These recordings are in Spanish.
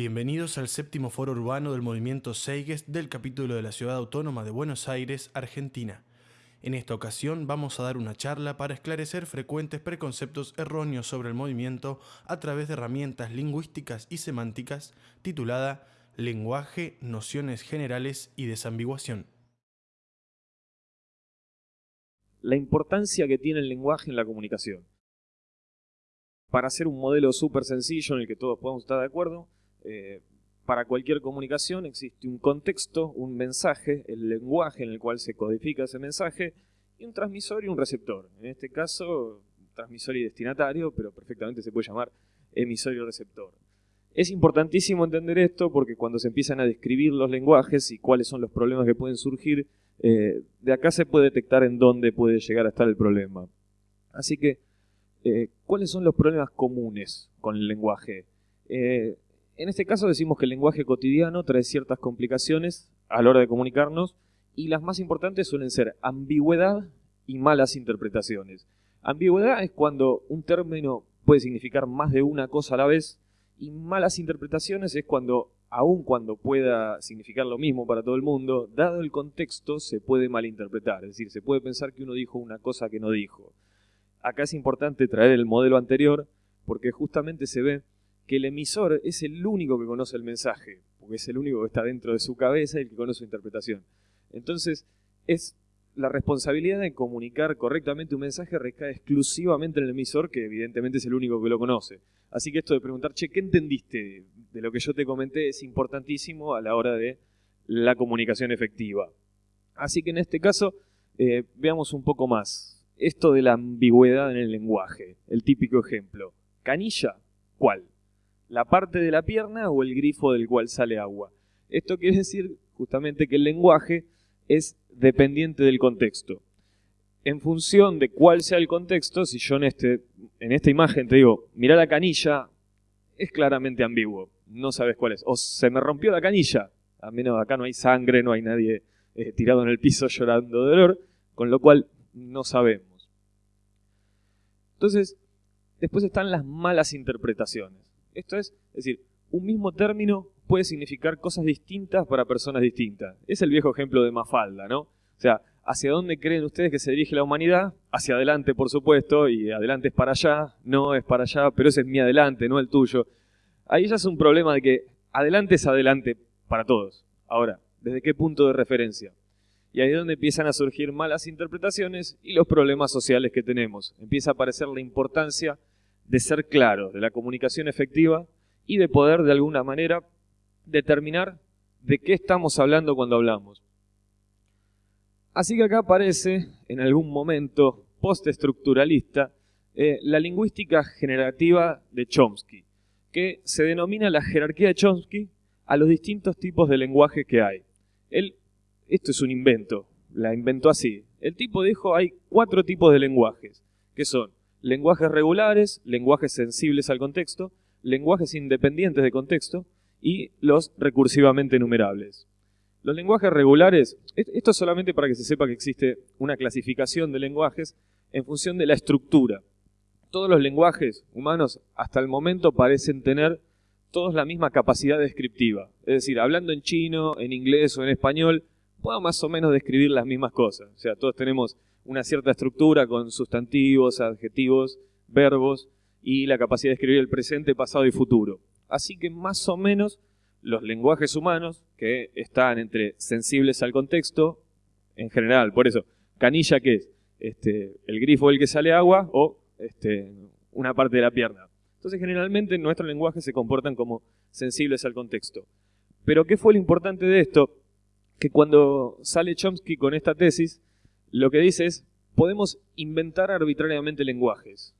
Bienvenidos al séptimo foro urbano del movimiento Seiges del capítulo de la Ciudad Autónoma de Buenos Aires, Argentina. En esta ocasión vamos a dar una charla para esclarecer frecuentes preconceptos erróneos sobre el movimiento a través de herramientas lingüísticas y semánticas titulada Lenguaje, Nociones Generales y Desambiguación. La importancia que tiene el lenguaje en la comunicación. Para hacer un modelo súper sencillo en el que todos podamos estar de acuerdo, eh, para cualquier comunicación existe un contexto, un mensaje, el lenguaje en el cual se codifica ese mensaje, y un transmisor y un receptor. En este caso, transmisor y destinatario, pero perfectamente se puede llamar emisor y receptor. Es importantísimo entender esto porque cuando se empiezan a describir los lenguajes y cuáles son los problemas que pueden surgir, eh, de acá se puede detectar en dónde puede llegar a estar el problema. Así que, eh, ¿cuáles son los problemas comunes con el lenguaje? En este caso decimos que el lenguaje cotidiano trae ciertas complicaciones a la hora de comunicarnos y las más importantes suelen ser ambigüedad y malas interpretaciones. Ambigüedad es cuando un término puede significar más de una cosa a la vez y malas interpretaciones es cuando, aun cuando pueda significar lo mismo para todo el mundo, dado el contexto se puede malinterpretar, es decir, se puede pensar que uno dijo una cosa que no dijo. Acá es importante traer el modelo anterior porque justamente se ve que el emisor es el único que conoce el mensaje, porque es el único que está dentro de su cabeza y el que conoce su interpretación. Entonces, es la responsabilidad de comunicar correctamente un mensaje recae exclusivamente en el emisor, que evidentemente es el único que lo conoce. Así que esto de preguntar, che, ¿qué entendiste de lo que yo te comenté? Es importantísimo a la hora de la comunicación efectiva. Así que en este caso, eh, veamos un poco más. Esto de la ambigüedad en el lenguaje, el típico ejemplo. Canilla, ¿cuál? La parte de la pierna o el grifo del cual sale agua. Esto quiere decir justamente que el lenguaje es dependiente del contexto. En función de cuál sea el contexto, si yo en, este, en esta imagen te digo, mira la canilla, es claramente ambiguo, no sabes cuál es. O se me rompió la canilla, a menos acá no hay sangre, no hay nadie eh, tirado en el piso llorando de dolor, con lo cual no sabemos. Entonces, después están las malas interpretaciones. Esto es, es decir, un mismo término puede significar cosas distintas para personas distintas. Es el viejo ejemplo de Mafalda, ¿no? O sea, ¿hacia dónde creen ustedes que se dirige la humanidad? Hacia adelante, por supuesto, y adelante es para allá, no es para allá, pero ese es mi adelante, no el tuyo. Ahí ya es un problema de que adelante es adelante para todos. Ahora, ¿desde qué punto de referencia? Y ahí es donde empiezan a surgir malas interpretaciones y los problemas sociales que tenemos. Empieza a aparecer la importancia de ser claro, de la comunicación efectiva y de poder de alguna manera determinar de qué estamos hablando cuando hablamos. Así que acá aparece, en algún momento postestructuralista, eh, la lingüística generativa de Chomsky, que se denomina la jerarquía de Chomsky a los distintos tipos de lenguaje que hay. Él, esto es un invento, la inventó así. El tipo dijo hay cuatro tipos de lenguajes, que son lenguajes regulares, lenguajes sensibles al contexto, lenguajes independientes de contexto y los recursivamente enumerables. Los lenguajes regulares, esto es solamente para que se sepa que existe una clasificación de lenguajes en función de la estructura. Todos los lenguajes humanos hasta el momento parecen tener todos la misma capacidad descriptiva. Es decir, hablando en chino, en inglés o en español, puedo más o menos describir las mismas cosas. O sea, todos tenemos una cierta estructura con sustantivos, adjetivos, verbos y la capacidad de escribir el presente, pasado y futuro. Así que más o menos los lenguajes humanos, que están entre sensibles al contexto, en general, por eso, canilla que es este, el grifo del que sale agua o este, una parte de la pierna. Entonces generalmente nuestros lenguajes se comportan como sensibles al contexto. Pero ¿qué fue lo importante de esto? Que cuando sale Chomsky con esta tesis, lo que dice es, podemos inventar arbitrariamente lenguajes.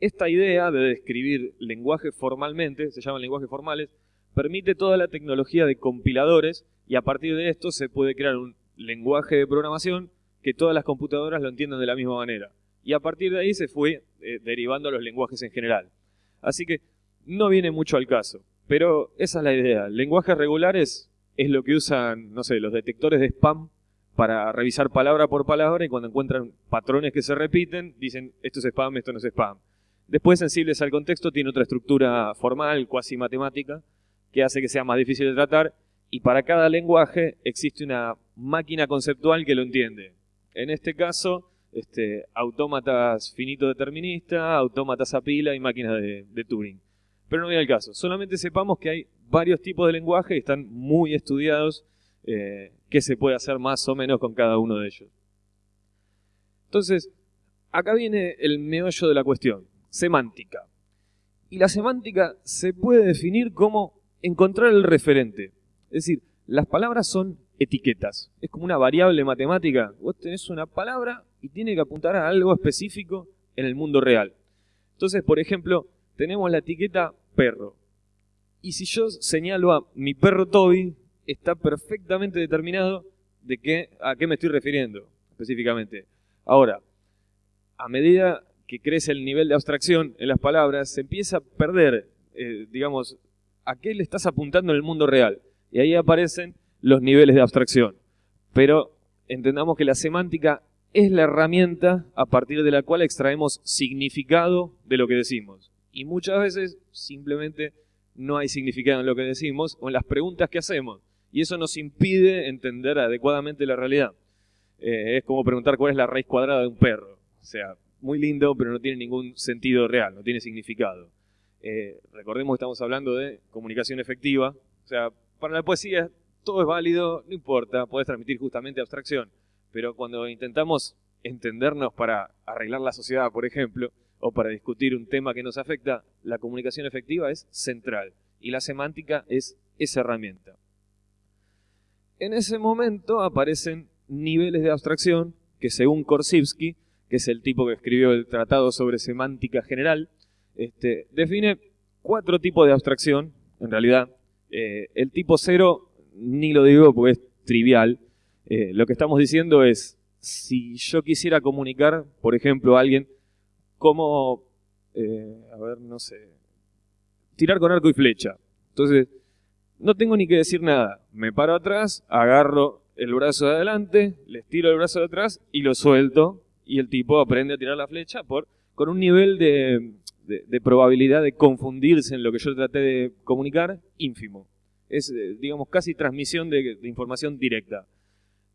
Esta idea de describir lenguajes formalmente, se llaman lenguajes formales, permite toda la tecnología de compiladores y a partir de esto se puede crear un lenguaje de programación que todas las computadoras lo entiendan de la misma manera. Y a partir de ahí se fue eh, derivando a los lenguajes en general. Así que no viene mucho al caso, pero esa es la idea. Lenguajes regulares es lo que usan, no sé, los detectores de spam para revisar palabra por palabra y cuando encuentran patrones que se repiten, dicen esto es spam, esto no es spam. Después, sensibles al contexto, tiene otra estructura formal, cuasi matemática, que hace que sea más difícil de tratar, y para cada lenguaje existe una máquina conceptual que lo entiende. En este caso, este, autómatas finito determinista, autómatas a pila y máquinas de, Turing. Pero no viene el caso. Solamente sepamos que hay varios tipos de lenguaje y están muy estudiados eh, qué se puede hacer más o menos con cada uno de ellos. Entonces, acá viene el meollo de la cuestión, semántica. Y la semántica se puede definir como encontrar el referente. Es decir, las palabras son etiquetas. Es como una variable matemática. Vos tenés una palabra y tiene que apuntar a algo específico en el mundo real. Entonces, por ejemplo, tenemos la etiqueta perro. Y si yo señalo a mi perro Toby, está perfectamente determinado de qué, a qué me estoy refiriendo específicamente. Ahora, a medida que crece el nivel de abstracción en las palabras, se empieza a perder, eh, digamos, a qué le estás apuntando en el mundo real. Y ahí aparecen los niveles de abstracción. Pero entendamos que la semántica es la herramienta a partir de la cual extraemos significado de lo que decimos. Y muchas veces simplemente no hay significado en lo que decimos o en las preguntas que hacemos. Y eso nos impide entender adecuadamente la realidad. Eh, es como preguntar cuál es la raíz cuadrada de un perro. O sea, muy lindo, pero no tiene ningún sentido real, no tiene significado. Eh, recordemos que estamos hablando de comunicación efectiva. O sea, para la poesía todo es válido, no importa, puedes transmitir justamente abstracción. Pero cuando intentamos entendernos para arreglar la sociedad, por ejemplo, o para discutir un tema que nos afecta, la comunicación efectiva es central y la semántica es esa herramienta. En ese momento aparecen niveles de abstracción que según Korsivsky, que es el tipo que escribió el Tratado sobre Semántica General, este, define cuatro tipos de abstracción, en realidad. Eh, el tipo cero, ni lo digo porque es trivial, eh, lo que estamos diciendo es, si yo quisiera comunicar, por ejemplo, a alguien cómo, eh, a ver, no sé, tirar con arco y flecha. Entonces, no tengo ni que decir nada. Me paro atrás, agarro el brazo de adelante, les tiro el brazo de atrás y lo suelto. Y el tipo aprende a tirar la flecha con un nivel de, probabilidad de confundirse en lo que yo traté de comunicar ínfimo. Es, eh, digamos, casi transmisión de información directa.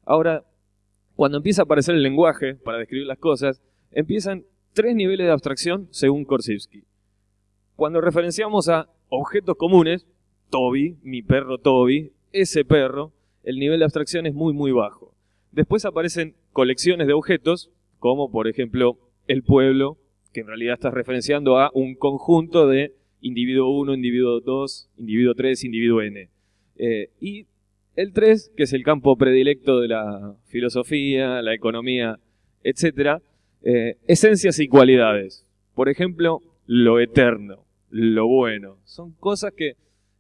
Ahora, cuando empieza a aparecer el lenguaje para describir las cosas, empiezan tres niveles de abstracción según Korsivsky. Cuando referenciamos a objetos comunes, Toby, mi perro Toby, ese perro, el nivel de abstracción es muy muy bajo. Después aparecen colecciones de objetos, como por ejemplo el pueblo, que en realidad está referenciando a un conjunto de individuo 1, individuo 2, individuo 3, individuo n. Eh, y el 3, que es el campo predilecto de la filosofía, la economía, etc. Eh, esencias y cualidades. Por ejemplo, lo eterno, lo bueno. Son cosas que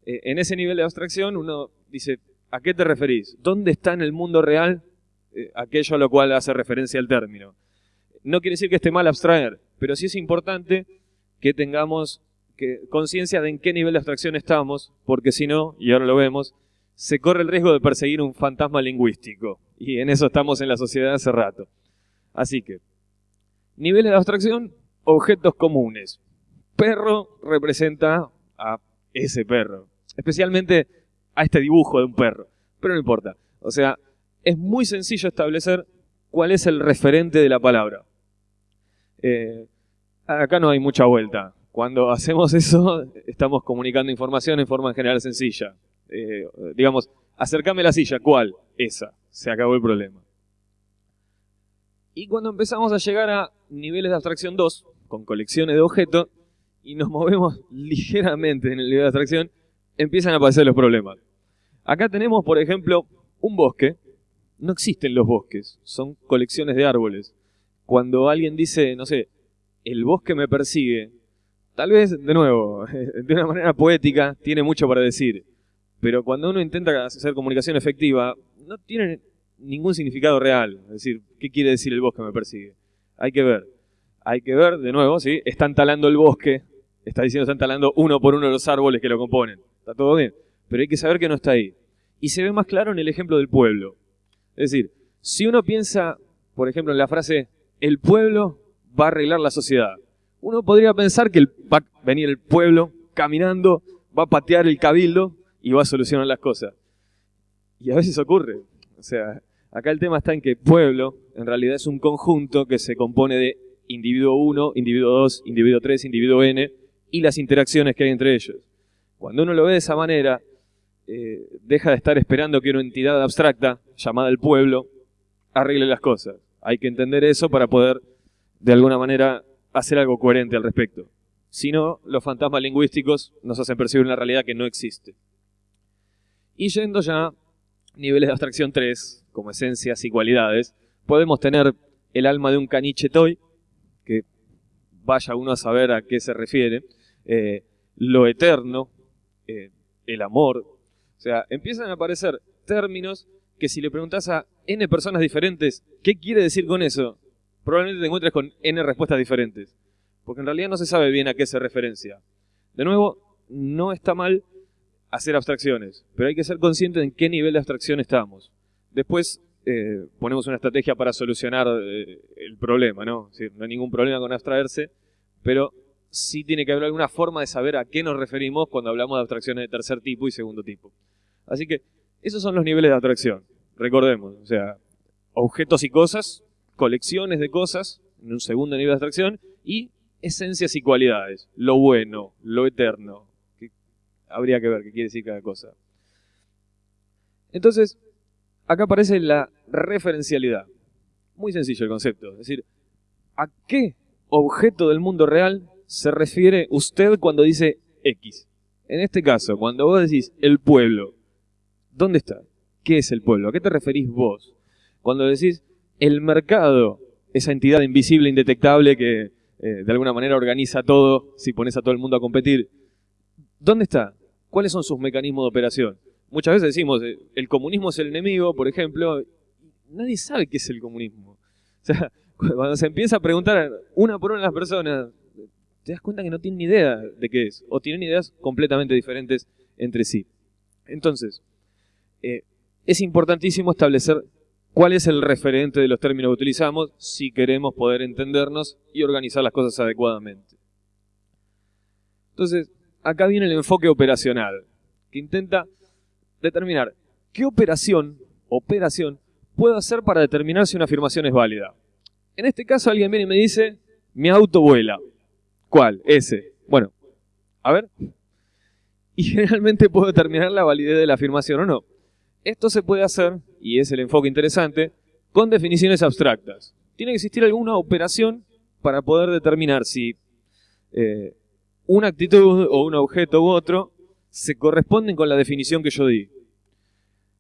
eh, en ese nivel de abstracción uno dice, ¿a qué te referís? ¿Dónde está en el mundo real eh, aquello a lo cual hace referencia el término? No quiere decir que esté mal abstraer, pero sí es importante que tengamos conciencia de en qué nivel de abstracción estamos, porque si no, y ahora lo vemos, se corre el riesgo de perseguir un fantasma lingüístico. Y en eso estamos en la sociedad hace rato. Así que, niveles de abstracción, objetos comunes. Perro representa a ese perro. Especialmente a este dibujo de un perro. Pero no importa. O sea, es muy sencillo establecer cuál es el referente de la palabra. Eh, acá no hay mucha vuelta. Cuando hacemos eso, estamos comunicando información en forma en general sencilla. Eh, digamos, acercame la silla, ¿cuál? Esa. Se acabó el problema. Y cuando empezamos a llegar a niveles de abstracción 2, con colecciones de objetos, y nos movemos ligeramente en el nivel de abstracción, empiezan a aparecer los problemas. Acá tenemos, por ejemplo, un bosque. No existen los bosques, son colecciones de árboles. Cuando alguien dice, no sé, el bosque me persigue, tal vez, de nuevo, de una manera poética, tiene mucho para decir. Pero cuando uno intenta hacer comunicación efectiva, no tiene ningún significado real. Es decir, ¿qué quiere decir el bosque me persigue? Hay que ver. Hay que ver, de nuevo, ¿sí? Están talando el bosque. Está diciendo están talando uno por uno los árboles que lo componen. Está todo bien. Pero hay que saber que no está ahí. Y se ve más claro en el ejemplo del pueblo. Es decir, si uno piensa, por ejemplo, en la frase, el pueblo va a arreglar la sociedad. Uno podría pensar que va a venir el pueblo caminando, va a patear el cabildo y va a solucionar las cosas. Y a veces ocurre. O sea, acá el tema está en que pueblo en realidad es un conjunto que se compone de individuo 1, individuo 2, individuo 3, individuo n y las interacciones que hay entre ellos. Cuando uno lo ve de esa manera, eh, deja de estar esperando que una entidad abstracta, llamada el pueblo, arregle las cosas. Hay que entender eso para poder, de alguna manera, hacer algo coherente al respecto. Si no, los fantasmas lingüísticos nos hacen percibir una realidad que no existe. Y yendo ya a niveles de abstracción 3, como esencias y cualidades, podemos tener el alma de un caniche toy, que vaya uno a saber a qué se refiere, eh, lo eterno, eh, el amor. O sea, empiezan a aparecer términos que si le preguntas a N personas diferentes, ¿qué quiere decir con eso? Probablemente te encuentres con N respuestas diferentes. Porque en realidad no se sabe bien a qué se referencia. De nuevo, no está mal hacer abstracciones, pero hay que ser consciente en qué nivel de abstracción estamos. Después eh, ponemos una estrategia para solucionar eh, el problema, ¿no? no hay ningún problema con abstraerse, pero sí tiene que haber alguna forma de saber a qué nos referimos cuando hablamos de abstracciones de tercer tipo y segundo tipo. Así que esos son los niveles de abstracción. Recordemos, o sea, objetos y cosas, colecciones de cosas, en un segundo nivel de abstracción, y esencias y cualidades, lo bueno, lo eterno. Habría que ver qué quiere decir cada cosa. Entonces, acá aparece la referencialidad. Muy sencillo el concepto. Es decir, ¿a qué objeto del mundo real se refiere usted cuando dice X? En este caso, cuando vos decís el pueblo, ¿dónde está? ¿Qué es el pueblo? ¿A qué te referís vos? Cuando decís el mercado, esa entidad invisible, indetectable que eh, de alguna manera organiza todo si pones a todo el mundo a competir, ¿dónde está? ¿Cuáles son sus mecanismos de operación? Muchas veces decimos, eh, el comunismo es el enemigo, por ejemplo, nadie sabe qué es el comunismo. O sea, cuando se empieza a preguntar una por una a las personas, te das cuenta que no tienen ni idea de qué es, o tienen ideas completamente diferentes entre sí. Entonces, eh, es importantísimo establecer cuál es el referente de los términos que utilizamos si queremos poder entendernos y organizar las cosas adecuadamente. Entonces, acá viene el enfoque operacional, que intenta determinar qué operación, operación, puedo hacer para determinar si una afirmación es válida. En este caso alguien viene y me dice, mi auto vuela. ¿Cuál? Ese. Bueno, a ver. Y generalmente puedo determinar la validez de la afirmación o no. Esto se puede hacer, y es el enfoque interesante, con definiciones abstractas. Tiene que existir alguna operación para poder determinar si eh, una actitud o un objeto u otro se corresponden con la definición que yo di.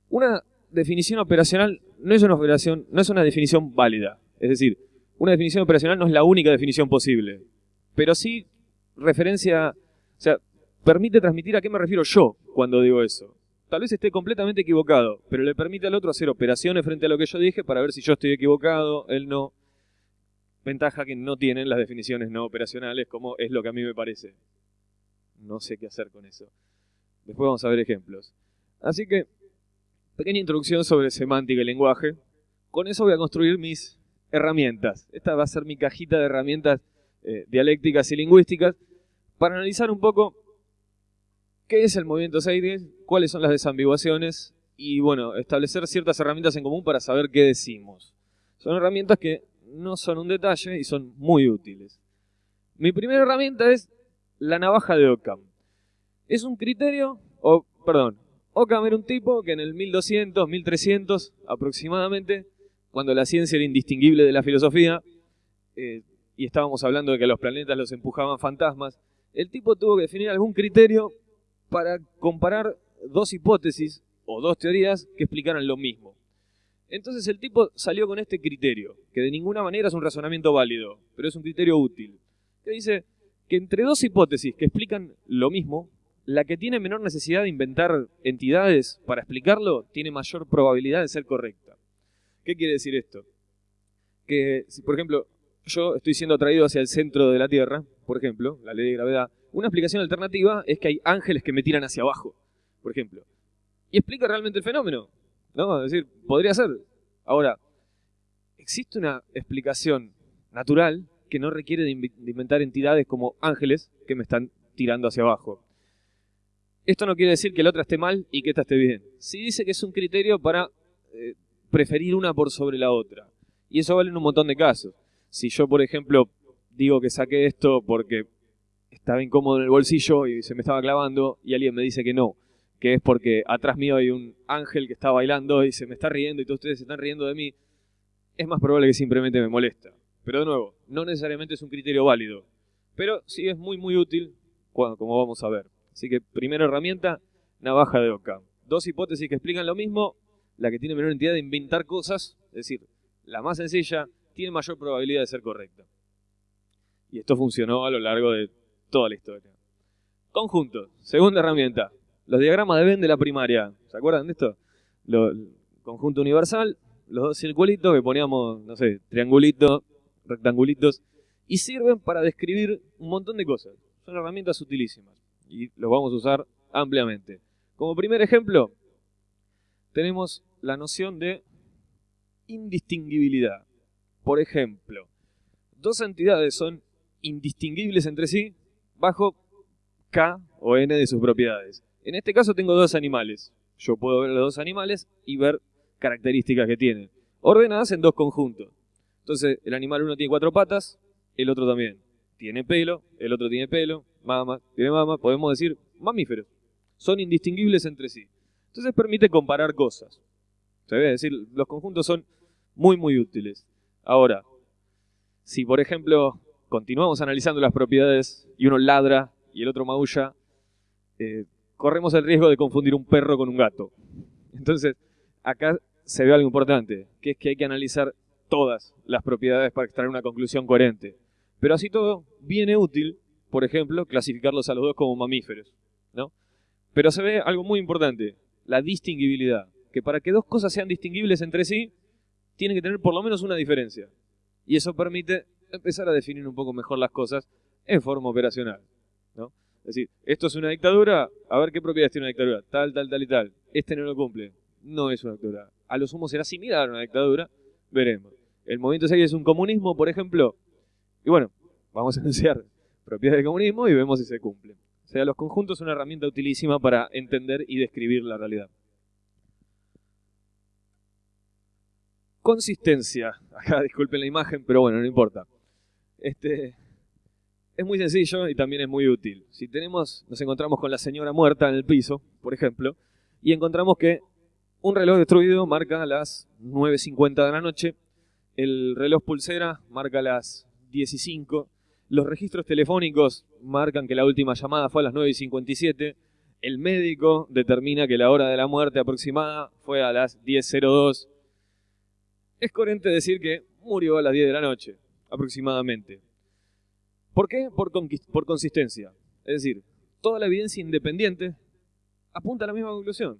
Una definición operacional no es una operación, no es una definición válida. Es decir, una definición operacional no es la única definición posible. Pero sí referencia, o sea, permite transmitir a qué me refiero yo cuando digo eso. Tal vez esté completamente equivocado, pero le permite al otro hacer operaciones frente a lo que yo dije para ver si yo estoy equivocado, él no. Ventaja que no tienen las definiciones no operacionales, como es lo que a mí me parece. No sé qué hacer con eso. Después vamos a ver ejemplos. Así que, pequeña introducción sobre semántica y lenguaje. Con eso voy a construir mis herramientas. Esta va a ser mi cajita de herramientas eh, dialécticas y lingüísticas para analizar un poco qué es el movimiento Seidel, cuáles son las desambiguaciones y, bueno, establecer ciertas herramientas en común para saber qué decimos. Son herramientas que no son un detalle y son muy útiles. Mi primera herramienta es la navaja de Occam. Es un criterio, o perdón, Occam era un tipo que en el 1200, 1300 aproximadamente, cuando la ciencia era indistinguible de la filosofía, eh, y estábamos hablando de que los planetas los empujaban fantasmas, el tipo tuvo que definir algún criterio para comparar dos hipótesis o dos teorías que explicaran lo mismo. Entonces el tipo salió con este criterio, que de ninguna manera es un razonamiento válido, pero es un criterio útil, que dice que entre dos hipótesis que explican lo mismo, la que tiene menor necesidad de inventar entidades para explicarlo tiene mayor probabilidad de ser correcta. ¿Qué quiere decir esto? Que si, por ejemplo, yo estoy siendo atraído hacia el centro de la Tierra, por ejemplo, la ley de gravedad, una explicación alternativa es que hay ángeles que me tiran hacia abajo, por ejemplo. Y explica realmente el fenómeno. ¿No? Es decir, podría ser. Ahora, existe una explicación natural que no requiere de inventar entidades como ángeles que me están tirando hacia abajo. Esto no quiere decir que la otra esté mal y que esta esté bien. Sí dice que es un criterio para eh, preferir una por sobre la otra. Y eso vale en un montón de casos. Si yo, por ejemplo, digo que saqué esto porque estaba incómodo en el bolsillo y se me estaba clavando y alguien me dice que no, que es porque atrás mío hay un ángel que está bailando y se me está riendo y todos ustedes se están riendo de mí, es más probable que simplemente me molesta. Pero de nuevo, no necesariamente es un criterio válido, pero sí es muy muy útil, como vamos a ver. Así que primera herramienta, navaja de Oca. Dos hipótesis que explican lo mismo, la que tiene menor entidad de inventar cosas, es decir, la más sencilla, tiene mayor probabilidad de ser correcta. Y esto funcionó a lo largo de toda la historia. Conjunto, segunda herramienta. Los diagramas de Venn de la primaria. ¿Se acuerdan de esto? Lo, conjunto universal, los dos circulitos que poníamos, no sé, triangulitos, rectangulitos, y sirven para describir un montón de cosas. Son herramientas utilísimas y los vamos a usar ampliamente. Como primer ejemplo, tenemos la noción de indistinguibilidad. Por ejemplo, dos entidades son indistinguibles entre sí bajo K o N de sus propiedades. En este caso tengo dos animales. Yo puedo ver los dos animales y ver características que tienen, ordenadas en dos conjuntos. Entonces, el animal uno tiene cuatro patas, el otro también. Tiene pelo, el otro tiene pelo, mama, tiene mama, podemos decir mamíferos. Son indistinguibles entre sí. Entonces permite comparar cosas. Se debe decir, los conjuntos son muy, muy útiles. Ahora, si por ejemplo continuamos analizando las propiedades y uno ladra y el otro maulla, eh, corremos el riesgo de confundir un perro con un gato. Entonces, acá se ve algo importante, que es que hay que analizar todas las propiedades para extraer una conclusión coherente. Pero así todo, viene útil, por ejemplo, clasificarlos a los dos como mamíferos. ¿no? Pero se ve algo muy importante, la distinguibilidad. Que para que dos cosas sean distinguibles entre sí, tienen que tener por lo menos una diferencia. Y eso permite empezar a definir un poco mejor las cosas en forma operacional. ¿no? Es decir, esto es una dictadura, a ver qué propiedades tiene una dictadura, tal, tal, tal y tal. Este no lo cumple, no es una dictadura. A lo sumo será similar a una dictadura, veremos. El movimiento 6 es un comunismo, por ejemplo, y bueno, vamos a anunciar propiedades del comunismo y vemos si se cumple. O sea, los conjuntos son una herramienta utilísima para entender y describir la realidad. Consistencia. Acá disculpen la imagen, pero bueno, no importa. Este, es muy sencillo y también es muy útil. Si tenemos, nos encontramos con la señora muerta en el piso, por ejemplo, y encontramos que un reloj destruido marca las 9.50 de la noche, el reloj pulsera marca las 10.05, los registros telefónicos marcan que la última llamada fue a las 9.57, el médico determina que la hora de la muerte aproximada fue a las 10.02. Es coherente decir que murió a las 10 de la noche, aproximadamente. ¿Por qué? Por, por consistencia. Es decir, toda la evidencia independiente apunta a la misma conclusión.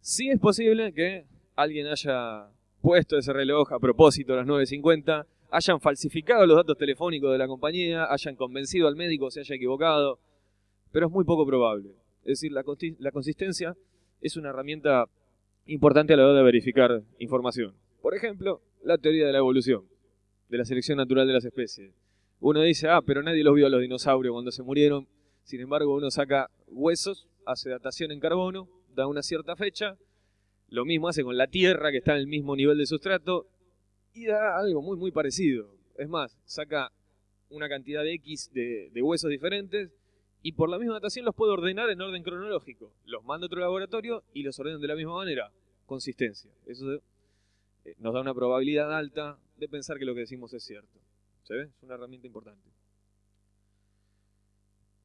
Sí es posible que alguien haya puesto ese reloj a propósito a las 9.50, hayan falsificado los datos telefónicos de la compañía, hayan convencido al médico se haya equivocado, pero es muy poco probable. Es decir, la, la consistencia es una herramienta importante a la hora de verificar información. Por ejemplo, la teoría de la evolución, de la selección natural de las especies uno dice, ah, pero nadie los vio a los dinosaurios cuando se murieron. Sin embargo, uno saca huesos, hace datación en carbono, da una cierta fecha. Lo mismo hace con la Tierra, que está en el mismo nivel de sustrato, y da algo muy, muy parecido. Es más, saca una cantidad de X de, huesos diferentes y por la misma datación los puede ordenar en orden cronológico. Los manda a otro laboratorio y los ordenan de la misma manera. Consistencia. Eso eh, nos da una probabilidad alta de pensar que lo que decimos es cierto. ¿Se ve? Es una herramienta importante.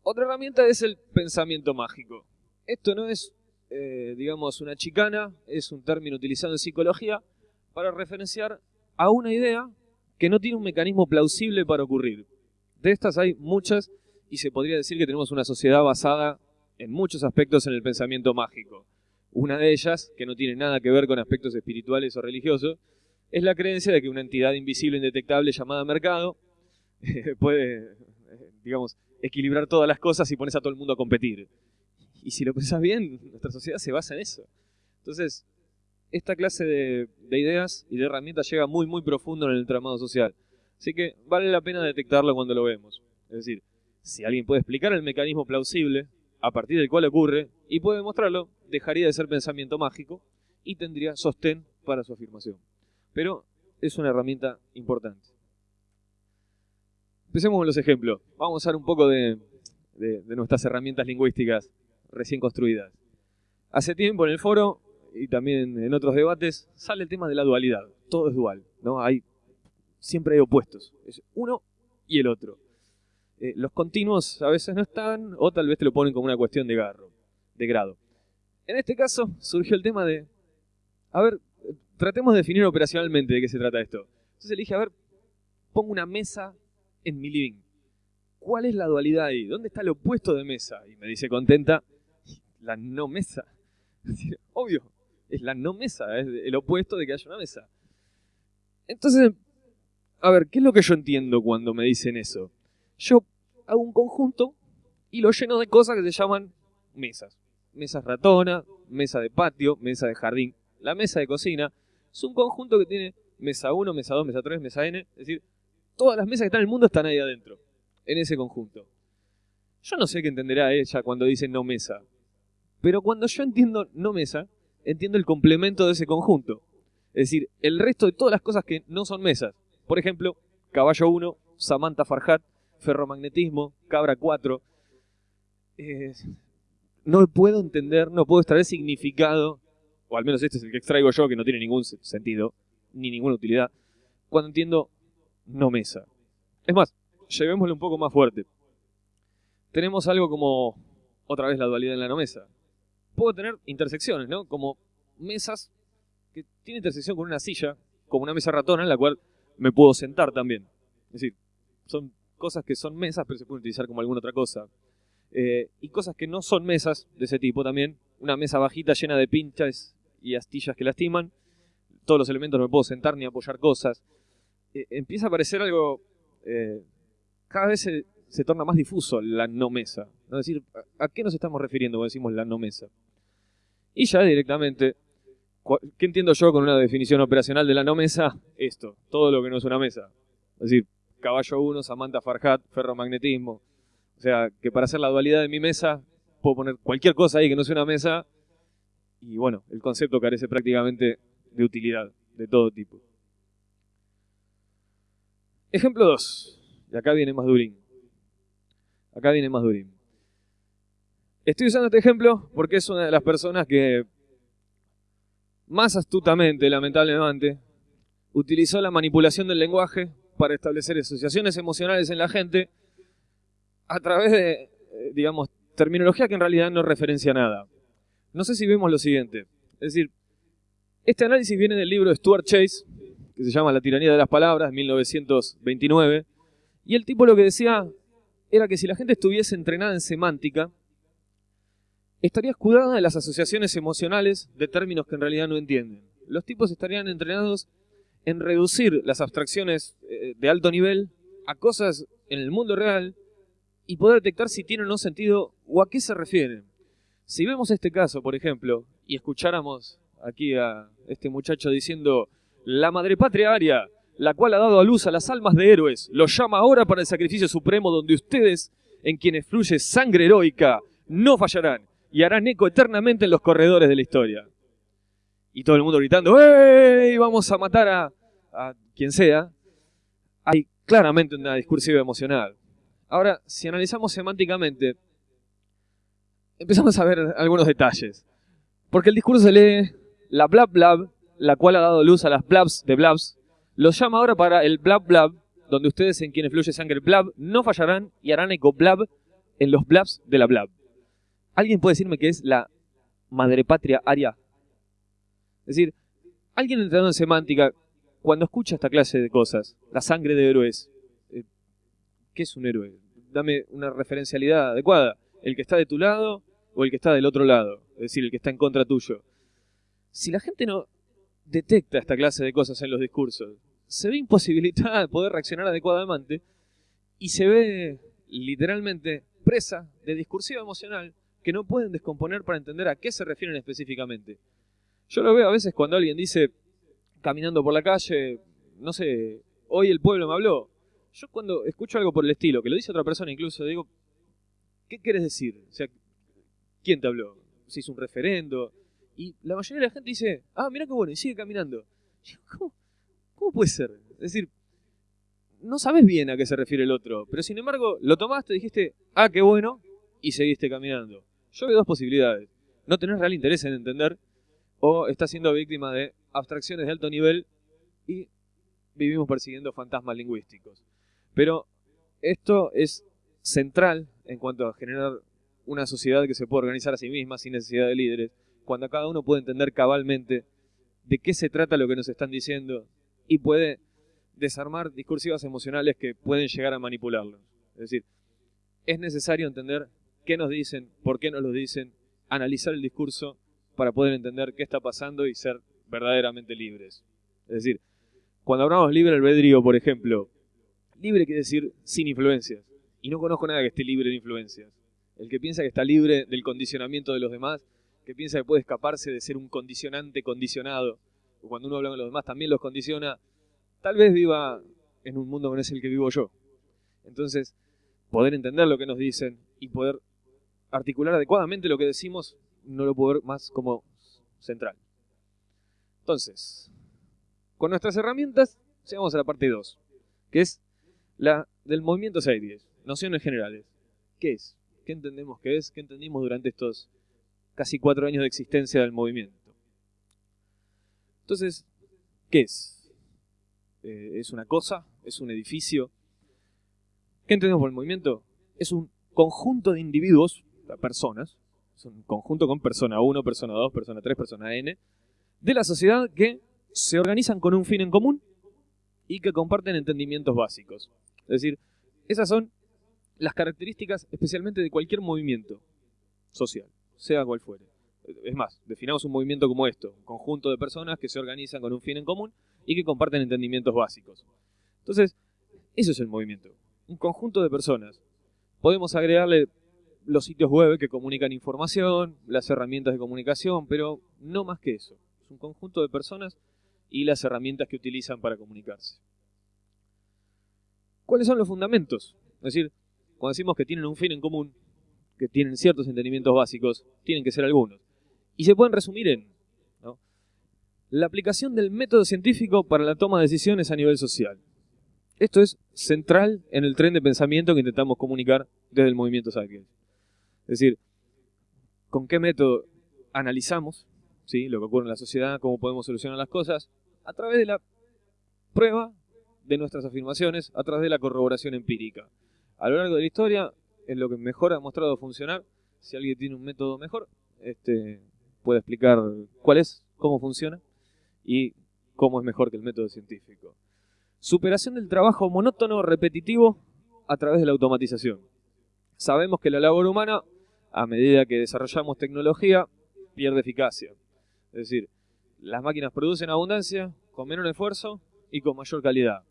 Otra herramienta es el pensamiento mágico. Esto no es, eh, digamos, una chicana, es un término utilizado en psicología para referenciar a una idea que no tiene un mecanismo plausible para ocurrir. De estas hay muchas y se podría decir que tenemos una sociedad basada en muchos aspectos en el pensamiento mágico. Una de ellas, que no tiene nada que ver con aspectos espirituales o religiosos, es la creencia de que una entidad invisible e indetectable llamada mercado puede, digamos, equilibrar todas las cosas y pones a todo el mundo a competir. Y si lo pensás bien, nuestra sociedad se basa en eso. Entonces, esta clase de, ideas y de herramientas llega muy, muy profundo en el tramado social. Así que vale la pena detectarlo cuando lo vemos. Es decir, si alguien puede explicar el mecanismo plausible a partir del cual ocurre y puede demostrarlo, dejaría de ser pensamiento mágico y tendría sostén para su afirmación. Pero es una herramienta importante. Empecemos con los ejemplos. Vamos a usar un poco de, nuestras herramientas lingüísticas recién construidas. Hace tiempo en el foro y también en otros debates sale el tema de la dualidad. Todo es dual, ¿no? Hay, siempre hay opuestos. Es uno y el otro. Eh, los continuos a veces no están, o tal vez te lo ponen como una cuestión de, garro, de grado. En este caso surgió el tema de, a ver, tratemos de definir operacionalmente de qué se trata esto. Entonces le dije, a ver, pongo una mesa en mi living. ¿Cuál es la dualidad ahí? ¿Dónde está el opuesto de mesa? Y me dice contenta, la no mesa. obvio, es la no mesa, es el opuesto de que haya una mesa. Entonces, a ver, ¿qué es lo que yo entiendo cuando me dicen eso? Yo hago un conjunto y lo lleno de cosas que se llaman mesas. Mesas ratona, mesa de patio, mesa de jardín. La mesa de cocina es un conjunto que tiene mesa 1, mesa 2, mesa 3, mesa n. Es decir, todas las mesas que están en el mundo están ahí adentro, en ese conjunto. Yo no sé qué entenderá ella cuando dice no mesa. Pero cuando yo entiendo no mesa, entiendo el complemento de ese conjunto. Es decir, el resto de todas las cosas que no son mesas. Por ejemplo, caballo 1, Samantha Farhat, ferromagnetismo, cabra 4. No puedo entender, no puedo extraer significado, o al menos este es el que extraigo yo, que no tiene ningún sentido, ni ninguna utilidad, cuando entiendo no mesa. Es más, llevémoslo un poco más fuerte. Tenemos algo como, otra vez la dualidad en la no mesa. Puedo tener intersecciones, ¿no? Como mesas que tienen intersección con una silla, como una mesa ratona en la cual me puedo sentar también. Es decir, son cosas que son mesas, pero se pueden utilizar como alguna otra cosa. Eh, y cosas que no son mesas de ese tipo también. Una mesa bajita llena de pinchas y astillas que lastiman. Todos los elementos no me puedo sentar ni apoyar cosas. Eh, empieza a aparecer algo... Eh, cada vez se, torna más difuso la no mesa. Es decir, ¿a qué nos estamos refiriendo cuando decimos la no mesa? Y ya directamente, ¿qué entiendo yo con una definición operacional de la no mesa? Esto, todo lo que no es una mesa. Es decir, caballo 1, Samantha Farhat, ferromagnetismo. O sea, que para hacer la dualidad de mi mesa, puedo poner cualquier cosa ahí que no sea una mesa. Y bueno, el concepto carece prácticamente de utilidad de todo tipo. Ejemplo 2. Y acá viene más durín. Acá viene más durín. Estoy usando este ejemplo porque es una de las personas que más astutamente, lamentablemente, utilizó la manipulación del lenguaje para establecer asociaciones emocionales en la gente a través de, eh, digamos, terminología que en realidad no referencia nada. No sé si vemos lo siguiente. Es decir, este análisis viene del libro de Stuart Chase, que se llama La tiranía de las palabras, 1929, y el tipo lo que decía era que si la gente estuviese entrenada en semántica, estaría escudada de las asociaciones emocionales de términos que en realidad no entienden. Los tipos estarían entrenados en reducir las abstracciones eh, de alto nivel a cosas en el mundo real y poder detectar si tienen o no sentido o a qué se refieren. Si vemos este caso, por ejemplo, y escucháramos aquí a este muchacho diciendo la madre patria aria, la cual ha dado a luz a las almas de héroes, los llama ahora para el sacrificio supremo donde ustedes, en quienes fluye sangre heroica, no fallarán y harán eco eternamente en los corredores de la historia. Y todo el mundo gritando, ¡Ey! Vamos a matar a, a quien sea, hay claramente una discursiva emocional. Ahora, si analizamos semánticamente, empezamos a ver algunos detalles. Porque el discurso se lee la blab blab, la cual ha dado luz a las blabs de blabs, los llama ahora para el blab blab, donde ustedes en quienes fluye sangre blab no fallarán y harán eco blab en los blabs de la blab. ¿Alguien puede decirme qué es la madre patria aria? Es decir, alguien entrando en semántica cuando escucha esta clase de cosas, la sangre de héroes, ¿qué es un héroe? Dame una referencialidad adecuada. ¿El que está de tu lado o el que está del otro lado? Es decir, el que está en contra tuyo. Si la gente no detecta esta clase de cosas en los discursos, se ve imposibilitada de poder reaccionar adecuadamente y se ve literalmente presa de discursiva emocional que no pueden descomponer para entender a qué se refieren específicamente. Yo lo veo a veces cuando alguien dice, caminando por la calle, no sé, hoy el pueblo me habló. Yo cuando escucho algo por el estilo, que lo dice otra persona incluso, digo, ¿qué quieres decir? O sea, ¿Quién te habló? Se hizo un referendo. Y la mayoría de la gente dice, ah, mira qué bueno, y sigue caminando. ¿Cómo, ¿Cómo puede ser? Es decir, no sabes bien a qué se refiere el otro, pero sin embargo lo tomaste, dijiste, ah, qué bueno, y seguiste caminando. Yo veo dos posibilidades. No tenés real interés en entender, o estás siendo víctima de abstracciones de alto nivel y vivimos persiguiendo fantasmas lingüísticos. Pero esto es central en cuanto a generar una sociedad que se puede organizar a sí misma sin necesidad de líderes, cuando cada uno puede entender cabalmente de qué se trata lo que nos están diciendo y puede desarmar discursivas emocionales que pueden llegar a manipularlos. Es decir, es necesario entender qué nos dicen, por qué nos lo dicen, analizar el discurso para poder entender qué está pasando y ser verdaderamente libres. Es decir, cuando hablamos libre albedrío, por ejemplo, libre quiere decir sin influencias. Y no conozco nada que esté libre de influencias. El que piensa que está libre del condicionamiento de los demás, que piensa que puede escaparse de ser un condicionante condicionado, o cuando uno habla con los demás también los condiciona, tal vez viva en un mundo que no es el que vivo yo. Entonces, poder entender lo que nos dicen y poder articular adecuadamente lo que decimos, no lo puedo ver más como central. Entonces, con nuestras herramientas, llegamos a la parte 2, que es la del movimiento 610, nociones generales. ¿Qué es? ¿Qué entendemos que es? ¿Qué entendimos durante estos casi cuatro años de existencia del movimiento? Entonces, ¿qué es? Eh, es una cosa, es un edificio. ¿Qué entendemos por el movimiento? Es un conjunto de individuos, personas, es un conjunto con persona 1, persona 2, persona 3, persona n, de la sociedad que se organizan con un fin en común y que comparten entendimientos básicos. Es decir, esas son las características especialmente de cualquier movimiento social, sea cual fuere. Es más, definamos un movimiento como esto, un conjunto de personas que se organizan con un fin en común y que comparten entendimientos básicos. Entonces, eso es el movimiento, un conjunto de personas. Podemos agregarle los sitios web que comunican información, las herramientas de comunicación, pero no más que eso. Es un conjunto de personas y las herramientas que utilizan para comunicarse. ¿Cuáles son los fundamentos? Es decir, cuando decimos que tienen un fin en común, que tienen ciertos entendimientos básicos, tienen que ser algunos. Y se pueden resumir en la aplicación del método científico para la toma de decisiones a nivel social. Esto es central en el tren de pensamiento que intentamos comunicar desde el movimiento Zeitgeist. Es decir, con qué método analizamos ¿sí? lo que ocurre en la sociedad, cómo podemos solucionar las cosas, a través de la prueba de nuestras afirmaciones, a través de la corroboración empírica. A lo largo de la historia es lo que mejor ha mostrado funcionar. Si alguien tiene un método mejor, este, puede explicar cuál es, cómo funciona y cómo es mejor que el método científico. Superación del trabajo monótono, repetitivo, a través de la automatización. Sabemos que la labor humana, a medida que desarrollamos tecnología, pierde eficacia. Es decir, las máquinas producen abundancia con menor esfuerzo y con mayor calidad.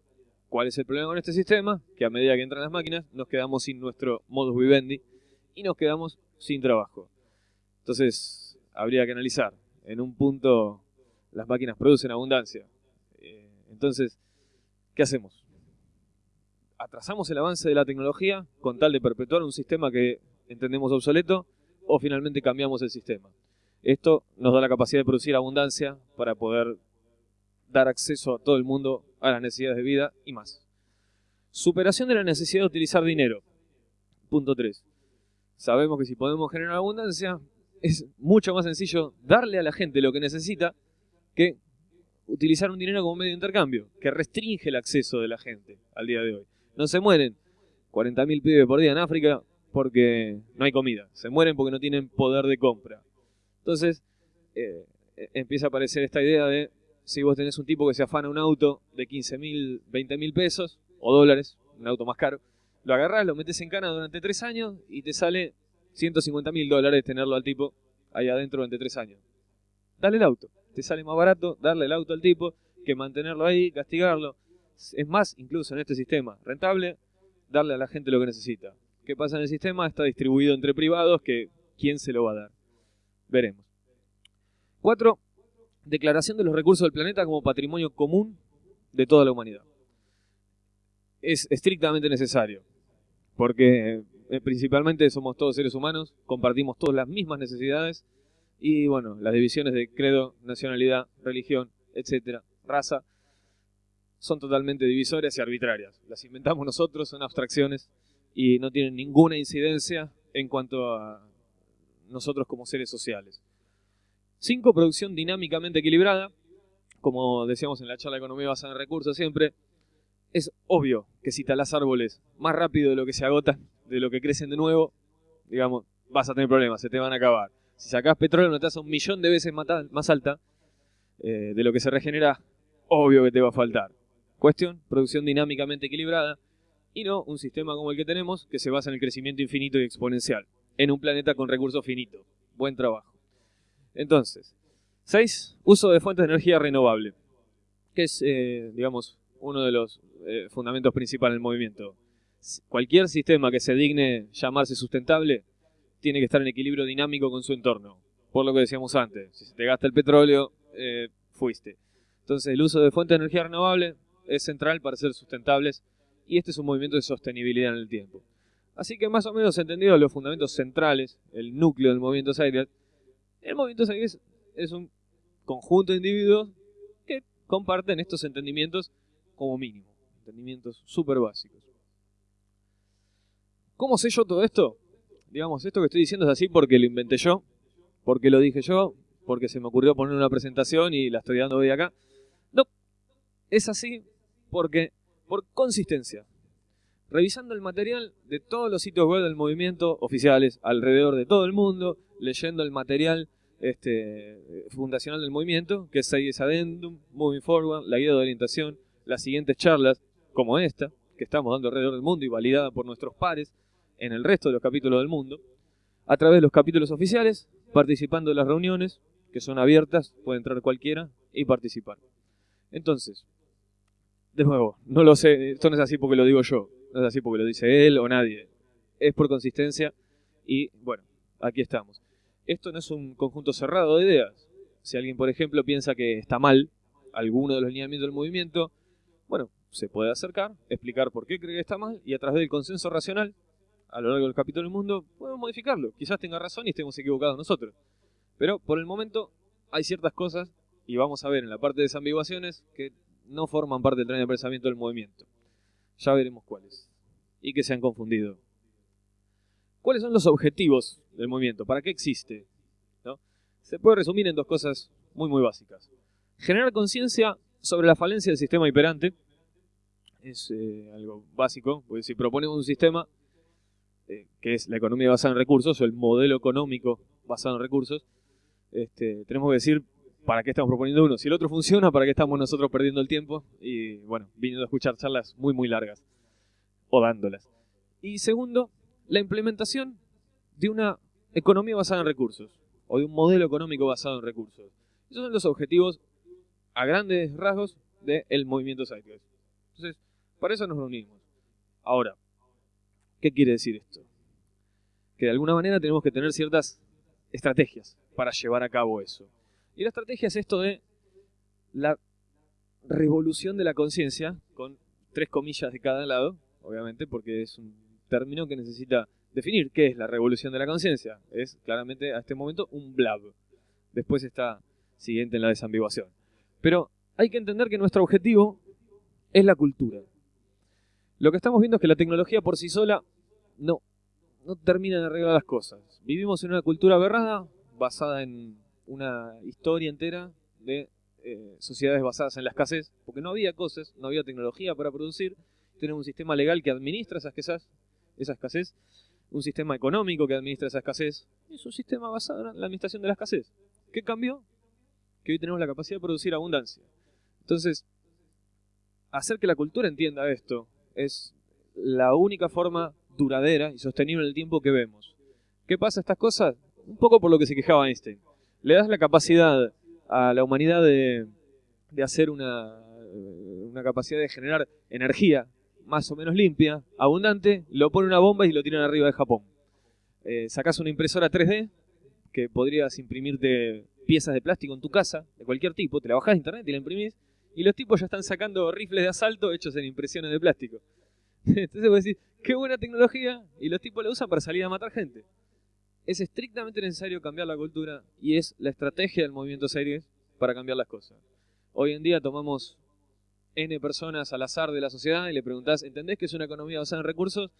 ¿Cuál es el problema con este sistema? Que a medida que entran las máquinas nos quedamos sin nuestro modus vivendi y nos quedamos sin trabajo. Entonces, habría que analizar. En un punto las máquinas producen abundancia. Eh, entonces, ¿qué hacemos? ¿Atrasamos el avance de la tecnología con tal de perpetuar un sistema que entendemos obsoleto o finalmente cambiamos el sistema? Esto nos da la capacidad de producir abundancia para poder dar acceso a todo el mundo a las necesidades de vida y más. Superación de la necesidad de utilizar dinero. Punto 3. Sabemos que si podemos generar abundancia, es mucho más sencillo darle a la gente lo que necesita que utilizar un dinero como medio de intercambio, que restringe el acceso de la gente al día de hoy. No se mueren 40.000 pibes por día en África porque no hay comida, se mueren porque no tienen poder de compra. Entonces eh, e, empieza a aparecer esta idea de si vos tenés un tipo que se afana un auto de 15.000, 20.000 pesos o dólares, un auto más caro, lo agarrás, lo metes en cana durante tres años y te sale 150.000 dólares tenerlo al tipo ahí adentro durante tres años. Dale el auto te sale más barato darle el auto al tipo que mantenerlo ahí, castigarlo. Es más, incluso en este sistema, rentable darle a la gente lo que necesita. ¿Qué pasa en el sistema? Está distribuido entre privados, que ¿quién se lo va a dar? Veremos. Cuatro, declaración de los recursos del planeta como patrimonio común de toda la humanidad. Es estrictamente necesario, porque eh, principalmente somos todos seres humanos, compartimos todas las mismas necesidades y bueno, las divisiones de credo, nacionalidad, religión, etcétera, raza, son totalmente divisorias y arbitrarias. Las inventamos nosotros, son abstracciones y no tienen ninguna incidencia en cuanto a nosotros como seres sociales. 5. Producción dinámicamente equilibrada. Como decíamos en la charla de economía basada en recursos siempre, es obvio que si talas árboles más rápido de lo que se agotan, de lo que crecen de nuevo, digamos, vas a tener problemas, se te van a acabar. Si sacás petróleo una tasa un millón de veces más alta eh, de lo que se regenera, obvio que te va a faltar. Cuestión, producción dinámicamente equilibrada y no un sistema como el que tenemos que se basa en el crecimiento infinito y exponencial, en un planeta con recursos finitos. Buen trabajo. Entonces, 6. Uso de fuentes de energía renovable, que es, eh, digamos, uno de los eh, fundamentos principales del movimiento. Cualquier sistema que se digne llamarse sustentable tiene que estar en equilibrio dinámico con su entorno. Por lo que decíamos antes, si se te gasta el petróleo, eh, fuiste. Entonces el uso de fuentes de energía renovable es central para ser sustentables y este es un movimiento de sostenibilidad en el tiempo. Así que más o menos entendido los fundamentos centrales, el núcleo del movimiento Zeitgeist, el movimiento Zeitgeist es un conjunto de individuos que comparten estos entendimientos como mínimo, entendimientos súper básicos. ¿Cómo sé yo todo esto? Digamos, esto que estoy diciendo es así porque lo inventé yo, porque lo dije yo, porque se me ocurrió poner una presentación y la estoy dando hoy acá. No, es así porque, por consistencia, revisando el material de todos los sitios web del movimiento oficiales alrededor de todo el mundo, leyendo el material este, fundacional del movimiento, que es Seides Addendum, Moving Forward, la guía de orientación, las siguientes charlas, como esta, que estamos dando alrededor del mundo y validada por nuestros pares en el resto de los capítulos del mundo, a través de los capítulos oficiales, participando de las reuniones, que son abiertas, puede entrar cualquiera y participar. Entonces, de nuevo, no lo sé, esto no es así porque lo digo yo, no es así porque lo dice él o nadie, es por consistencia y bueno, aquí estamos. Esto no es un conjunto cerrado de ideas. Si alguien, por ejemplo, piensa que está mal alguno de los lineamientos del movimiento, bueno, se puede acercar, explicar por qué cree que está mal y a través del consenso racional, a lo largo del capítulo del mundo, podemos modificarlo. Quizás tenga razón y estemos equivocados nosotros. Pero por el momento hay ciertas cosas, y vamos a ver en la parte de desambiguaciones, que no forman parte del tren de pensamiento del movimiento. Ya veremos cuáles. Y que se han confundido. ¿Cuáles son los objetivos del movimiento? ¿Para qué existe? ¿No? Se puede resumir en dos cosas muy muy básicas. Generar conciencia sobre la falencia del sistema hiperante. Es eh, algo básico, porque si proponemos un sistema eh, que es la economía basada en recursos, o el modelo económico basado en recursos, este, tenemos que decir para qué estamos proponiendo uno. Si el otro funciona, ¿para qué estamos nosotros perdiendo el tiempo? Y bueno, viniendo a escuchar charlas muy, muy largas. O dándolas. Y segundo, la implementación de una economía basada en recursos. O de un modelo económico basado en recursos. Esos son los objetivos a grandes rasgos del movimiento Zeitgeist. Entonces, para eso nos reunimos. Ahora, ¿qué quiere decir esto? Que de alguna manera tenemos que tener ciertas estrategias para llevar a cabo eso. Y la estrategia es esto de la revolución de la conciencia, con tres comillas de cada lado, obviamente, porque es un término que necesita definir qué es la revolución de la conciencia. Es claramente a este momento un blab. Después está siguiente en la desambiguación. Pero hay que entender que nuestro objetivo es la cultura. Lo que estamos viendo es que la tecnología por sí sola no, no termina de arreglar las cosas. Vivimos en una cultura aberrada basada en una historia entera de eh, sociedades basadas en la escasez, porque no había cosas, no había tecnología para producir, tenemos un sistema legal que administra esa escasez, esa escasez, un sistema económico que administra esa escasez, es un sistema basado en la administración de la escasez. ¿Qué cambió? Que hoy tenemos la capacidad de producir abundancia. Entonces, hacer que la cultura entienda esto es la única forma duradera y sostenible en el tiempo que vemos. ¿Qué pasa estas cosas? Un poco por lo que se quejaba Einstein le das la capacidad a la humanidad de, hacer una, una capacidad de generar energía más o menos limpia, abundante, lo pone una bomba y lo tiran arriba de Japón. Eh, sacas una impresora 3D que podrías imprimirte piezas de plástico en tu casa, de cualquier tipo, te la bajás de internet y la imprimís, y los tipos ya están sacando rifles de asalto hechos en impresiones de plástico. Entonces vos decís, qué buena tecnología, y los tipos la usan para salir a matar gente. Es estrictamente necesario cambiar la cultura y es la estrategia del movimiento series para cambiar las cosas. Hoy en día tomamos N personas al azar de la sociedad y le preguntás, ¿entendés que es una economía basada en recursos?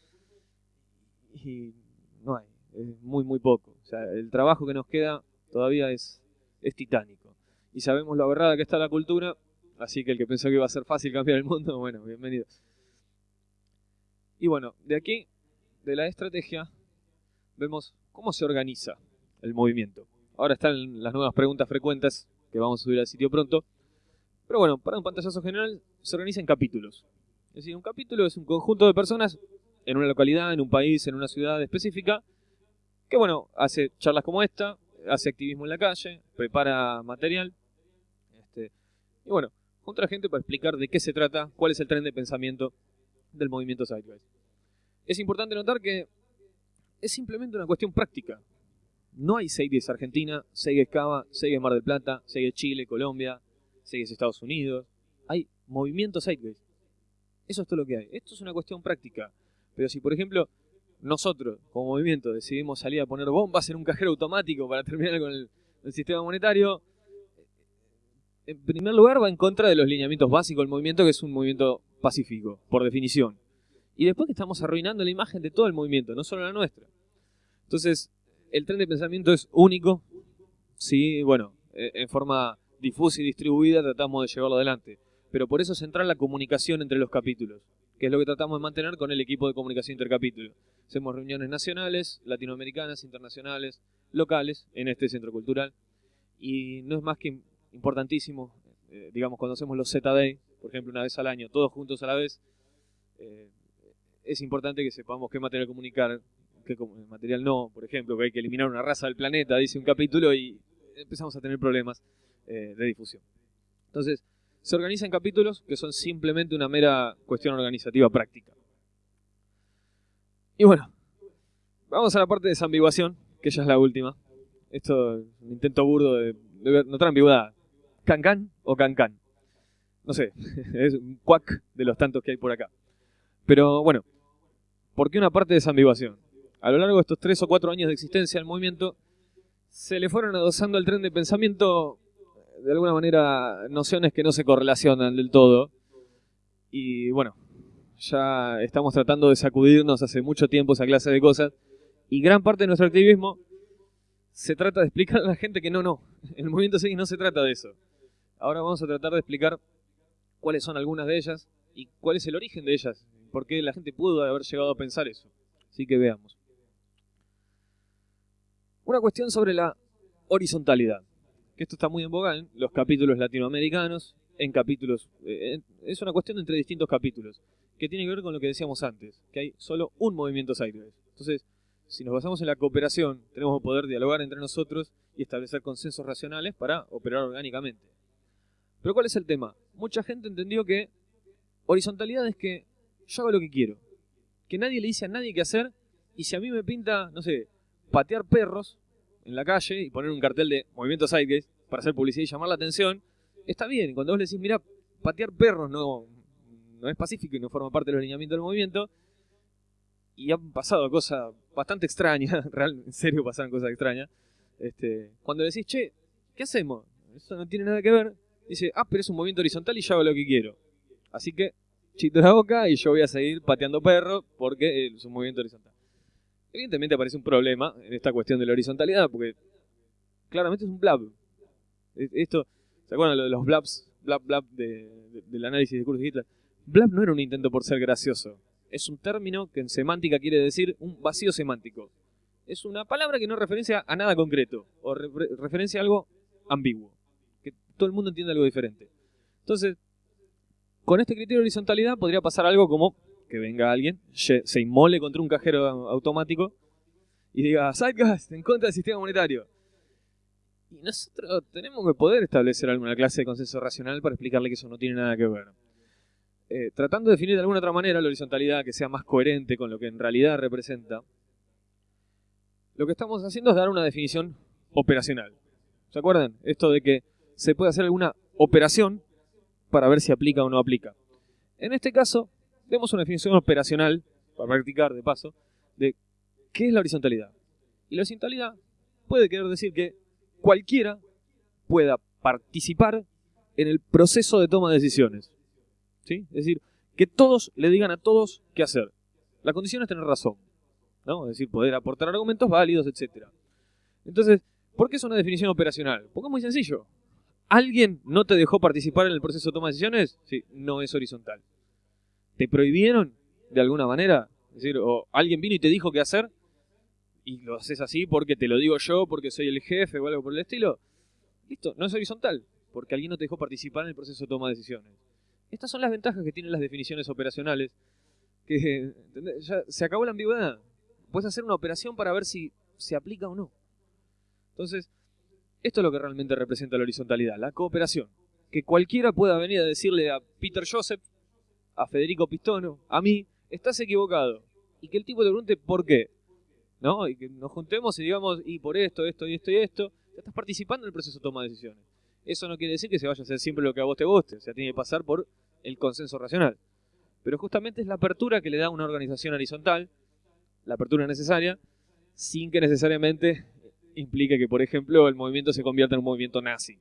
Y no hay, es muy, muy poco. O sea, el trabajo que nos queda todavía es, es titánico. Y sabemos lo aberrada que está la cultura, así que el que pensó que iba a ser fácil cambiar el mundo, bueno, bienvenido. Y bueno, de aquí, de la estrategia, vemos cómo se organiza el movimiento. Ahora están las nuevas preguntas frecuentes que vamos a subir al sitio pronto. Pero bueno, para un pantallazo general, se organiza en capítulos. Es decir, un capítulo es un conjunto de personas en una localidad, en un país, en una ciudad específica, que bueno, hace charlas como esta, hace activismo en la calle, prepara material, este, y bueno, junta a la gente para explicar de qué se trata, cuál es el tren de pensamiento del movimiento Sideways. Es importante notar que es simplemente una cuestión práctica. No hay Seides Argentina, Seides Cava, Seides Mar del Plata, Seides Chile, Colombia, Seides Estados Unidos. Hay movimiento Sideways. Eso es todo lo que hay. Esto es una cuestión práctica. Pero si, por ejemplo, nosotros, como movimiento, decidimos salir a poner bombas en un cajero automático para terminar con el, el sistema monetario, en primer lugar va en contra de los lineamientos básicos del movimiento, que es un movimiento pacífico, por definición. Y después que estamos arruinando la imagen de todo el movimiento, no solo la nuestra. Entonces, el tren de pensamiento es único. Sí, bueno, eh, en forma difusa y distribuida tratamos de llevarlo adelante. Pero por eso es central la comunicación entre los capítulos, que es lo que tratamos de mantener con el equipo de comunicación intercapítulo. Hacemos reuniones nacionales, latinoamericanas, internacionales, locales, en este centro cultural. Y no es más que importantísimo, eh, digamos, cuando hacemos los Z-Day, por ejemplo, una vez al año, todos juntos a la vez, eh, es importante que sepamos qué material comunicar, qué material no, por ejemplo, que hay que eliminar una raza del planeta, dice un capítulo, y empezamos a tener problemas eh, de difusión. Entonces, se organizan capítulos que son simplemente una mera cuestión organizativa práctica. Y bueno, vamos a la parte de desambiguación, que ya es la última. Esto es un intento burdo de, de notar ambigüedad. ¿Can-can o can-can? No sé, es un cuac de los tantos que hay por acá. Pero bueno, ¿por qué una parte de desambiguación? A lo largo de estos tres o cuatro años de existencia del movimiento, se le fueron adosando al tren de pensamiento, de alguna manera, nociones que no se correlacionan del todo. Y bueno, ya estamos tratando de sacudirnos hace mucho tiempo esa clase de cosas. Y gran parte de nuestro activismo se trata de explicar a la gente que no, no, el movimiento X no se trata de eso. Ahora vamos a tratar de explicar cuáles son algunas de ellas y cuál es el origen de ellas, por qué la gente pudo haber llegado a pensar eso. Así que veamos. Una cuestión sobre la horizontalidad, que esto está muy en boga en los capítulos latinoamericanos, en capítulos, eh, es una cuestión entre distintos capítulos, que tiene que ver con lo que decíamos antes, que hay solo un movimiento sideways. Entonces, si nos basamos en la cooperación, tenemos que poder dialogar entre nosotros y establecer consensos racionales para operar orgánicamente. Pero ¿cuál es el tema? Mucha gente entendió que horizontalidad es que yo hago lo que quiero. Que nadie le dice a nadie qué hacer y si a mí me pinta, no sé, patear perros en la calle y poner un cartel de movimiento sideways para hacer publicidad y llamar la atención, está bien. Cuando vos le decís, mira, patear perros no, no es pacífico y no forma parte de los lineamientos del movimiento, y han pasado cosas bastante extrañas, real, en serio pasaron cosas extrañas. Este, cuando decís, che, ¿qué hacemos? Eso no tiene nada que ver. Dice, ah, pero es un movimiento horizontal y yo hago lo que quiero. Así que, chito la boca y yo voy a seguir pateando perros porque es un movimiento horizontal. Evidentemente aparece un problema en esta cuestión de la horizontalidad porque claramente es un blab. Esto, ¿se acuerdan de los blabs? Blab, blab del análisis de Hitler. Blab no era un intento por ser gracioso es un término que en semántica quiere decir un vacío semántico. Es una palabra que no referencia a nada concreto o referencia a algo ambiguo, que todo el mundo entiende algo diferente. Entonces, con este criterio de horizontalidad podría pasar algo como que venga alguien, se inmole contra un cajero automático y diga, Zeitgeist, en contra del sistema monetario. Y nosotros tenemos que poder establecer alguna clase de consenso racional para explicarle que eso no tiene nada que ver. Eh, tratando de definir de alguna otra manera la horizontalidad que sea más coherente con lo que en realidad representa, lo que estamos haciendo es dar una definición operacional. ¿Se acuerdan? Esto de que se puede hacer alguna operación para ver si aplica o no aplica. En este caso, demos una definición operacional, para practicar de paso, de qué es la horizontalidad. Y la horizontalidad puede querer decir que cualquiera pueda participar en el proceso de toma de decisiones. ¿Sí? Es decir, que todos le digan a todos qué hacer. La condición es tener razón. ¿no? Es decir, poder aportar argumentos válidos, etc. Entonces, ¿por qué es una definición operacional? Porque es muy sencillo. ¿Alguien no te dejó participar en el proceso de toma de decisiones? Sí, no es horizontal. ¿Te prohibieron de alguna manera? Es decir, o alguien vino y te dijo qué hacer y lo haces así porque te lo digo yo, porque soy el jefe o algo por el estilo. Listo, no es horizontal, porque alguien no te dejó participar en el proceso de toma de decisiones. Estas son las ventajas que tienen las definiciones operacionales, que ya se acabó la ambigüedad. Puedes hacer una operación para ver si se aplica o no. Entonces, esto es lo que realmente representa la horizontalidad, la cooperación. Que cualquiera pueda venir a decirle a Peter Joseph, a Federico Pistono, a mí, estás equivocado. Y que el tipo te pregunte por qué. ¿No? Y que nos juntemos y digamos, y por esto, esto y esto y esto, estás participando en el proceso de toma de decisiones. Eso no quiere decir que se vaya a hacer siempre lo que a vos te guste, o sea, tiene que pasar por el consenso racional. Pero justamente es la apertura que le da una organización horizontal, la apertura necesaria, sin que necesariamente implique que, por ejemplo, el movimiento se convierta en un movimiento nazi,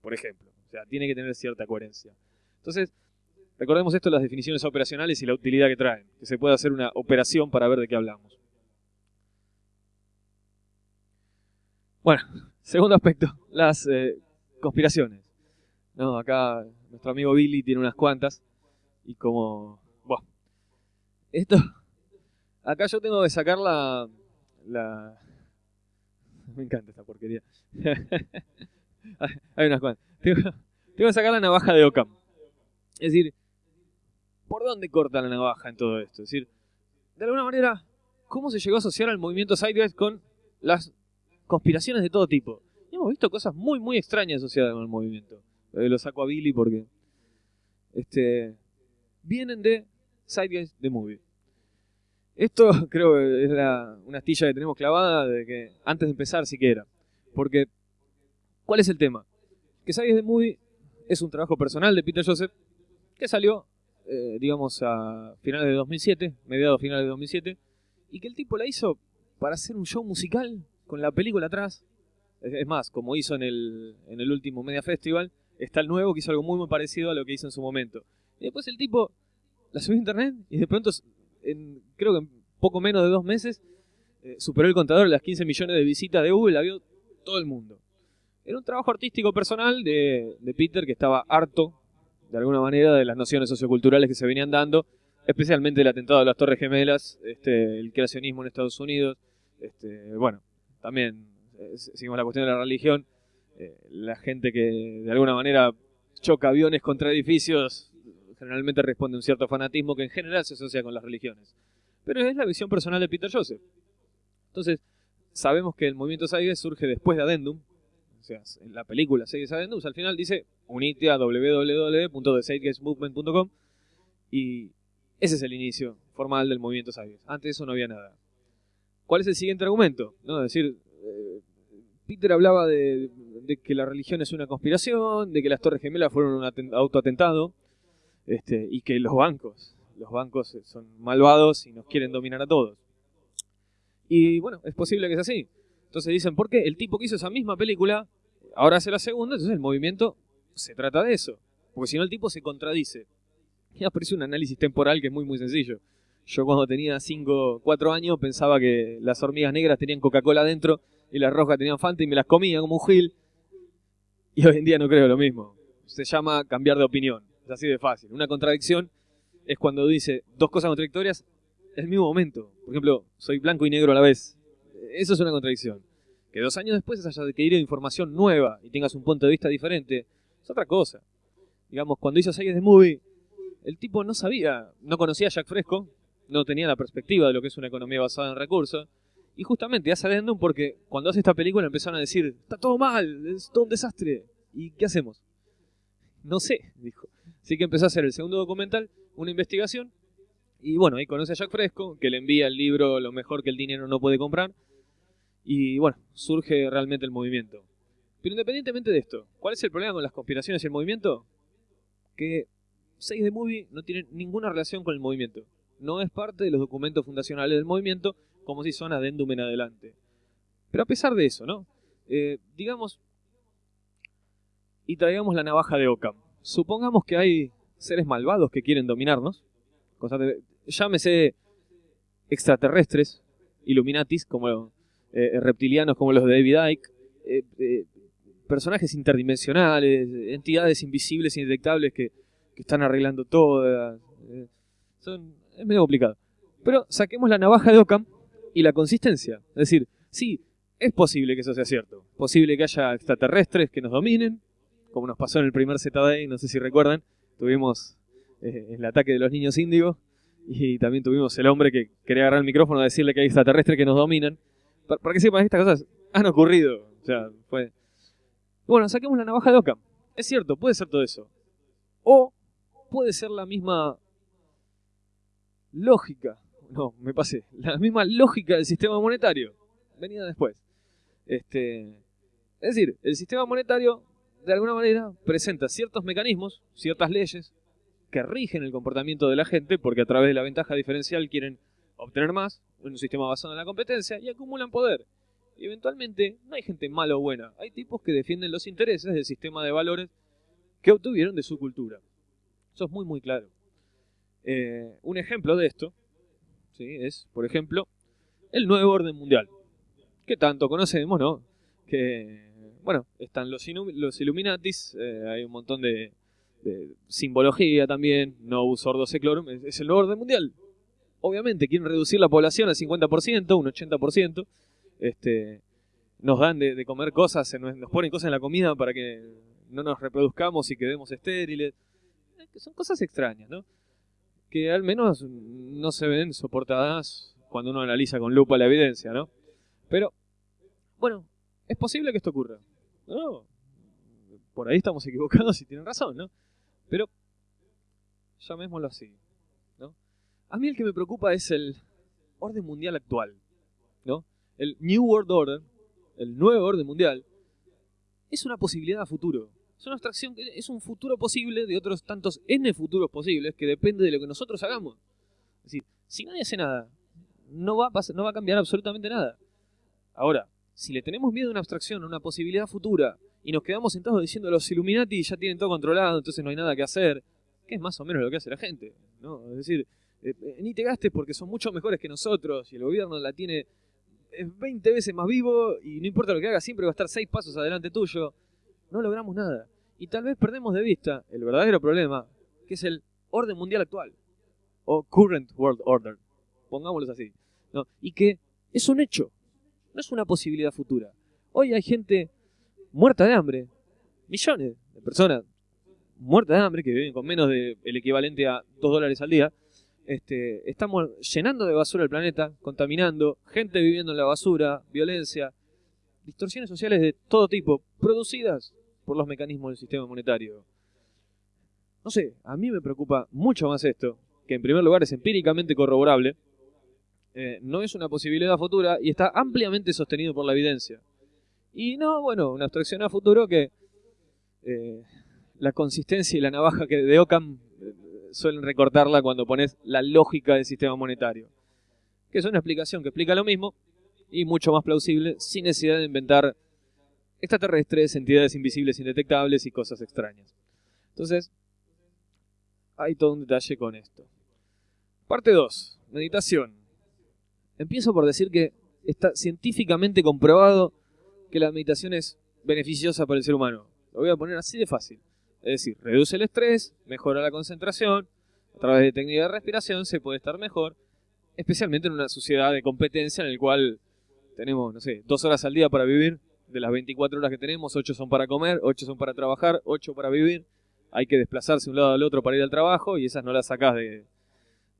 por ejemplo. O sea, tiene que tener cierta coherencia. Entonces, recordemos esto, las definiciones operacionales y la utilidad que traen, que se puede hacer una operación para ver de qué hablamos. Bueno, segundo aspecto, las eh, conspiraciones. No, acá nuestro amigo Billy tiene unas cuantas y como... Bueno, esto... Acá yo tengo que sacar la... la me encanta esta porquería. Hay unas cuantas. Tengo, que sacar la navaja de Ockham. Es decir, ¿por dónde corta la navaja en todo esto? Es decir, de alguna manera, ¿cómo se llegó a asociar al movimiento Sideways con las conspiraciones de todo tipo? Y hemos visto cosas muy, muy extrañas asociadas con el movimiento. Lo saco a Billy porque este, vienen de Sideways The Movie. Esto creo que es una astilla que tenemos clavada de que antes de empezar siquiera. Porque, ¿cuál es el tema? Que Sideways The Movie es un trabajo personal de Peter Joseph que salió, eh, digamos, a finales de 2007, mediados finales de 2007, y que el tipo la hizo para hacer un show musical con la película atrás. Es más, como hizo en el, en el último Media Festival, está el nuevo que hizo algo muy, muy parecido a lo que hizo en su momento. Y después el tipo la subió a internet y de pronto, en, creo que en poco menos de dos meses, eh, superó el contador de las 15 millones de visitas de Google, la vio todo el mundo. Era un trabajo artístico personal de, Peter que estaba harto, de alguna manera, de las nociones socioculturales que se venían dando, especialmente el atentado de las Torres Gemelas, este, el creacionismo en Estados Unidos, este, bueno, también eh, seguimos la cuestión de la religión, eh, la gente que de alguna manera choca aviones contra edificios generalmente responde a un cierto fanatismo que en general se asocia con las religiones. Pero es la visión personal de Peter Joseph. Entonces, sabemos que el movimiento Saiges surge después de Addendum, o sea, en la película Saiges Addendum, al final dice unite a www.thesagemovement.com y ese es el inicio formal del movimiento Saiges. Antes de eso no había nada. ¿Cuál es el siguiente argumento? ¿No? Es decir, eh, Peter hablaba de, que la religión es una conspiración, de que las Torres Gemelas fueron un autoatentado, este, y que los bancos, los bancos son malvados y nos quieren dominar a todos. Y bueno, es posible que sea así. Entonces dicen, ¿por qué? El tipo que hizo esa misma película, ahora hace la segunda, entonces el movimiento se trata de eso. Porque si no el tipo se contradice. Y aparece un análisis temporal que es muy muy sencillo. Yo cuando tenía 5, 4 años pensaba que las hormigas negras tenían Coca-Cola dentro y las rojas tenían Fanta y me las comía como un gil. Y hoy en día no creo lo mismo. Se llama cambiar de opinión. Es así de fácil. Una contradicción es cuando dice dos cosas contradictorias en el mismo momento. Por ejemplo, soy blanco y negro a la vez. Eso es una contradicción. Que dos años después haya adquirido información nueva y tengas un punto de vista diferente, es otra cosa. Digamos, cuando hizo Sayes de Movie, el tipo no sabía, no conocía a Jack Fresco, no tenía la perspectiva de lo que es una economía basada en recursos, y justamente hace Addendum porque cuando hace esta película empezaron a decir, está todo mal, es todo un desastre. ¿Y qué hacemos? No sé, dijo. Así que empezó a hacer el segundo documental, una investigación. Y bueno, ahí conoce a Jack Fresco, que le envía el libro Lo mejor que el dinero no puede comprar. Y bueno, surge realmente el movimiento. Pero independientemente de esto, ¿cuál es el problema con las conspiraciones y el movimiento? Que 6 de Movie no tiene ninguna relación con el movimiento. No es parte de los documentos fundacionales del movimiento, como si son adendum en adelante. Pero a pesar de eso, ¿no? Eh, digamos, y traigamos la navaja de Ockham. Supongamos que hay seres malvados que quieren dominarnos, llámese extraterrestres, Illuminatis, como eh, reptilianos como los de David Icke, eh, personajes interdimensionales, entidades invisibles e indetectables que, están arreglando todo. son, es medio complicado. Pero saquemos la navaja de Ockham y la consistencia. Es decir, sí, es posible que eso sea cierto. Posible que haya extraterrestres que nos dominen, como nos pasó en el primer Z-Day, no sé si recuerdan. Tuvimos eh, el ataque de los niños índigos y también tuvimos el hombre que quería agarrar el micrófono a decirle que hay extraterrestres que nos dominan. Para, para que sepan, estas cosas han ocurrido. O sea, bueno, saquemos la navaja de Ockham. Es cierto, puede ser todo eso. O puede ser la misma lógica. No, me pasé. La misma lógica del sistema monetario. Venía después. Este, es decir, el sistema monetario, de alguna manera, presenta ciertos mecanismos, ciertas leyes, que rigen el comportamiento de la gente, porque a través de la ventaja diferencial quieren obtener más, en un sistema basado en la competencia, y acumulan poder. Y eventualmente no hay gente mala o buena, hay tipos que defienden los intereses del sistema de valores que obtuvieron de su cultura. Eso es muy muy claro. Eh, un ejemplo de esto ¿sí? es, por ejemplo, el nuevo orden mundial. Que tanto conocemos, ¿no? Que, bueno, están los, los Illuminatis, eh, hay un montón de, simbología también, no sordo seclorum, es, es el nuevo orden mundial. Obviamente quieren reducir la población al 50%, un 80%, este, nos dan de, comer cosas, nos, ponen cosas en la comida para que no nos reproduzcamos y quedemos estériles. Son cosas extrañas, ¿no? Que al menos no se ven soportadas cuando uno analiza con lupa la evidencia, ¿no? Pero, bueno, es posible que esto ocurra. No, por ahí estamos equivocados y tienen razón, ¿no? Pero, llamémoslo así. A mí el que me preocupa es el orden mundial actual, ¿no? el New World Order, el nuevo orden mundial, es una posibilidad a futuro. Es una abstracción, es un futuro posible de otros tantos N futuros posibles que depende de lo que nosotros hagamos. Es decir, si nadie hace nada, no va a, pasar, no va a cambiar absolutamente nada. Ahora, si le tenemos miedo a una abstracción, a una posibilidad futura, y nos quedamos sentados diciendo los Illuminati ya tienen todo controlado, entonces no hay nada que hacer, que es más o menos lo que hace la gente. ¿no? Es decir, eh, eh, ni te gastes porque son mucho mejores que nosotros y el gobierno la tiene es 20 veces más vivo y no importa lo que haga, siempre va a estar 6 pasos adelante tuyo. No logramos nada. Y tal vez perdemos de vista el verdadero problema, que es el orden mundial actual. O current world order. Pongámoslo así. ¿no? Y que es un hecho. No es una posibilidad futura. Hoy hay gente muerta de hambre. Millones de personas muertas de hambre que viven con menos del equivalente a 2 dólares al día este, estamos llenando de basura el planeta, contaminando, gente viviendo en la basura, violencia, distorsiones sociales de todo tipo, producidas por los mecanismos del sistema monetario. No sé, a mí me preocupa mucho más esto, que en primer lugar es empíricamente corroborable, eh, no es una posibilidad futura y está ampliamente sostenido por la evidencia. Y no, bueno, una abstracción a futuro que eh, la consistencia y la navaja que de Ockham suelen recortarla cuando pones la lógica del sistema monetario. Que es una explicación que explica lo mismo y mucho más plausible sin necesidad de inventar extraterrestres, entidades invisibles indetectables y cosas extrañas. Entonces, hay todo un detalle con esto. Parte 2. Meditación. Empiezo por decir que está científicamente comprobado que la meditación es beneficiosa para el ser humano. Lo voy a poner así de fácil. Es decir, reduce el estrés, mejora la concentración, a través de técnica de respiración se puede estar mejor, especialmente en una sociedad de competencia en la cual tenemos, no sé, dos horas al día para vivir, de las 24 horas que tenemos, 8 son para comer, 8 son para trabajar, 8 para vivir, hay que desplazarse de un lado al otro para ir al trabajo y esas no las sacas de,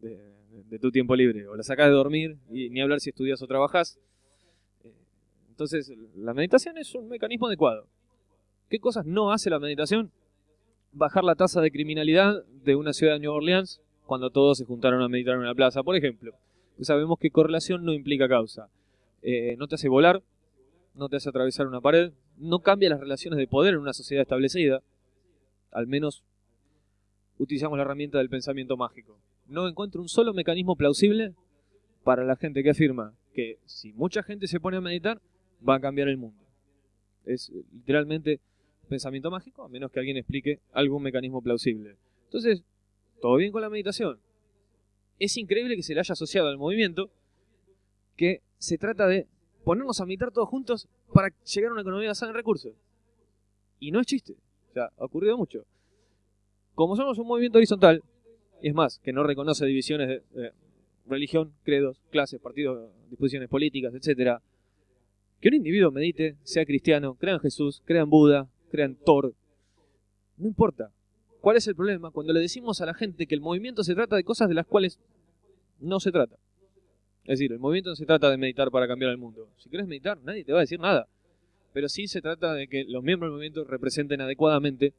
de, tu tiempo libre, o las sacas de dormir, y ni hablar si estudias o trabajas. Eh, entonces, la meditación es un mecanismo adecuado. ¿Qué cosas no hace la meditación? Bajar la tasa de criminalidad de una ciudad de Nueva Orleans cuando todos se juntaron a meditar en una plaza, por ejemplo. sabemos que correlación no implica causa. Eh, no te hace volar, no te hace atravesar una pared, no cambia las relaciones de poder en una sociedad establecida, al menos utilizamos la herramienta del pensamiento mágico. No encuentro un solo mecanismo plausible para la gente que afirma que si mucha gente se pone a meditar, va a cambiar el mundo. Es literalmente pensamiento mágico, a menos que alguien explique algún mecanismo plausible. Entonces, todo bien con la meditación. Es increíble que se le haya asociado al movimiento que se trata de ponernos a meditar todos juntos para llegar a una economía basada en recursos. Y no es chiste. O sea, ha ocurrido mucho. Como somos un movimiento horizontal, y es más, que no reconoce divisiones de, religión, credos, clases, partidos, disposiciones políticas, etcétera, que un individuo medite, sea cristiano, crea en Jesús, crea en Buda, crea en Thor, no importa. ¿Cuál es el problema? Cuando le decimos a la gente que el movimiento se trata de cosas de las cuales no se trata. Es decir, el movimiento no se trata de meditar para cambiar el mundo. Si quieres meditar, nadie te va a decir nada. Pero sí se trata de que los miembros del movimiento representen adecuadamente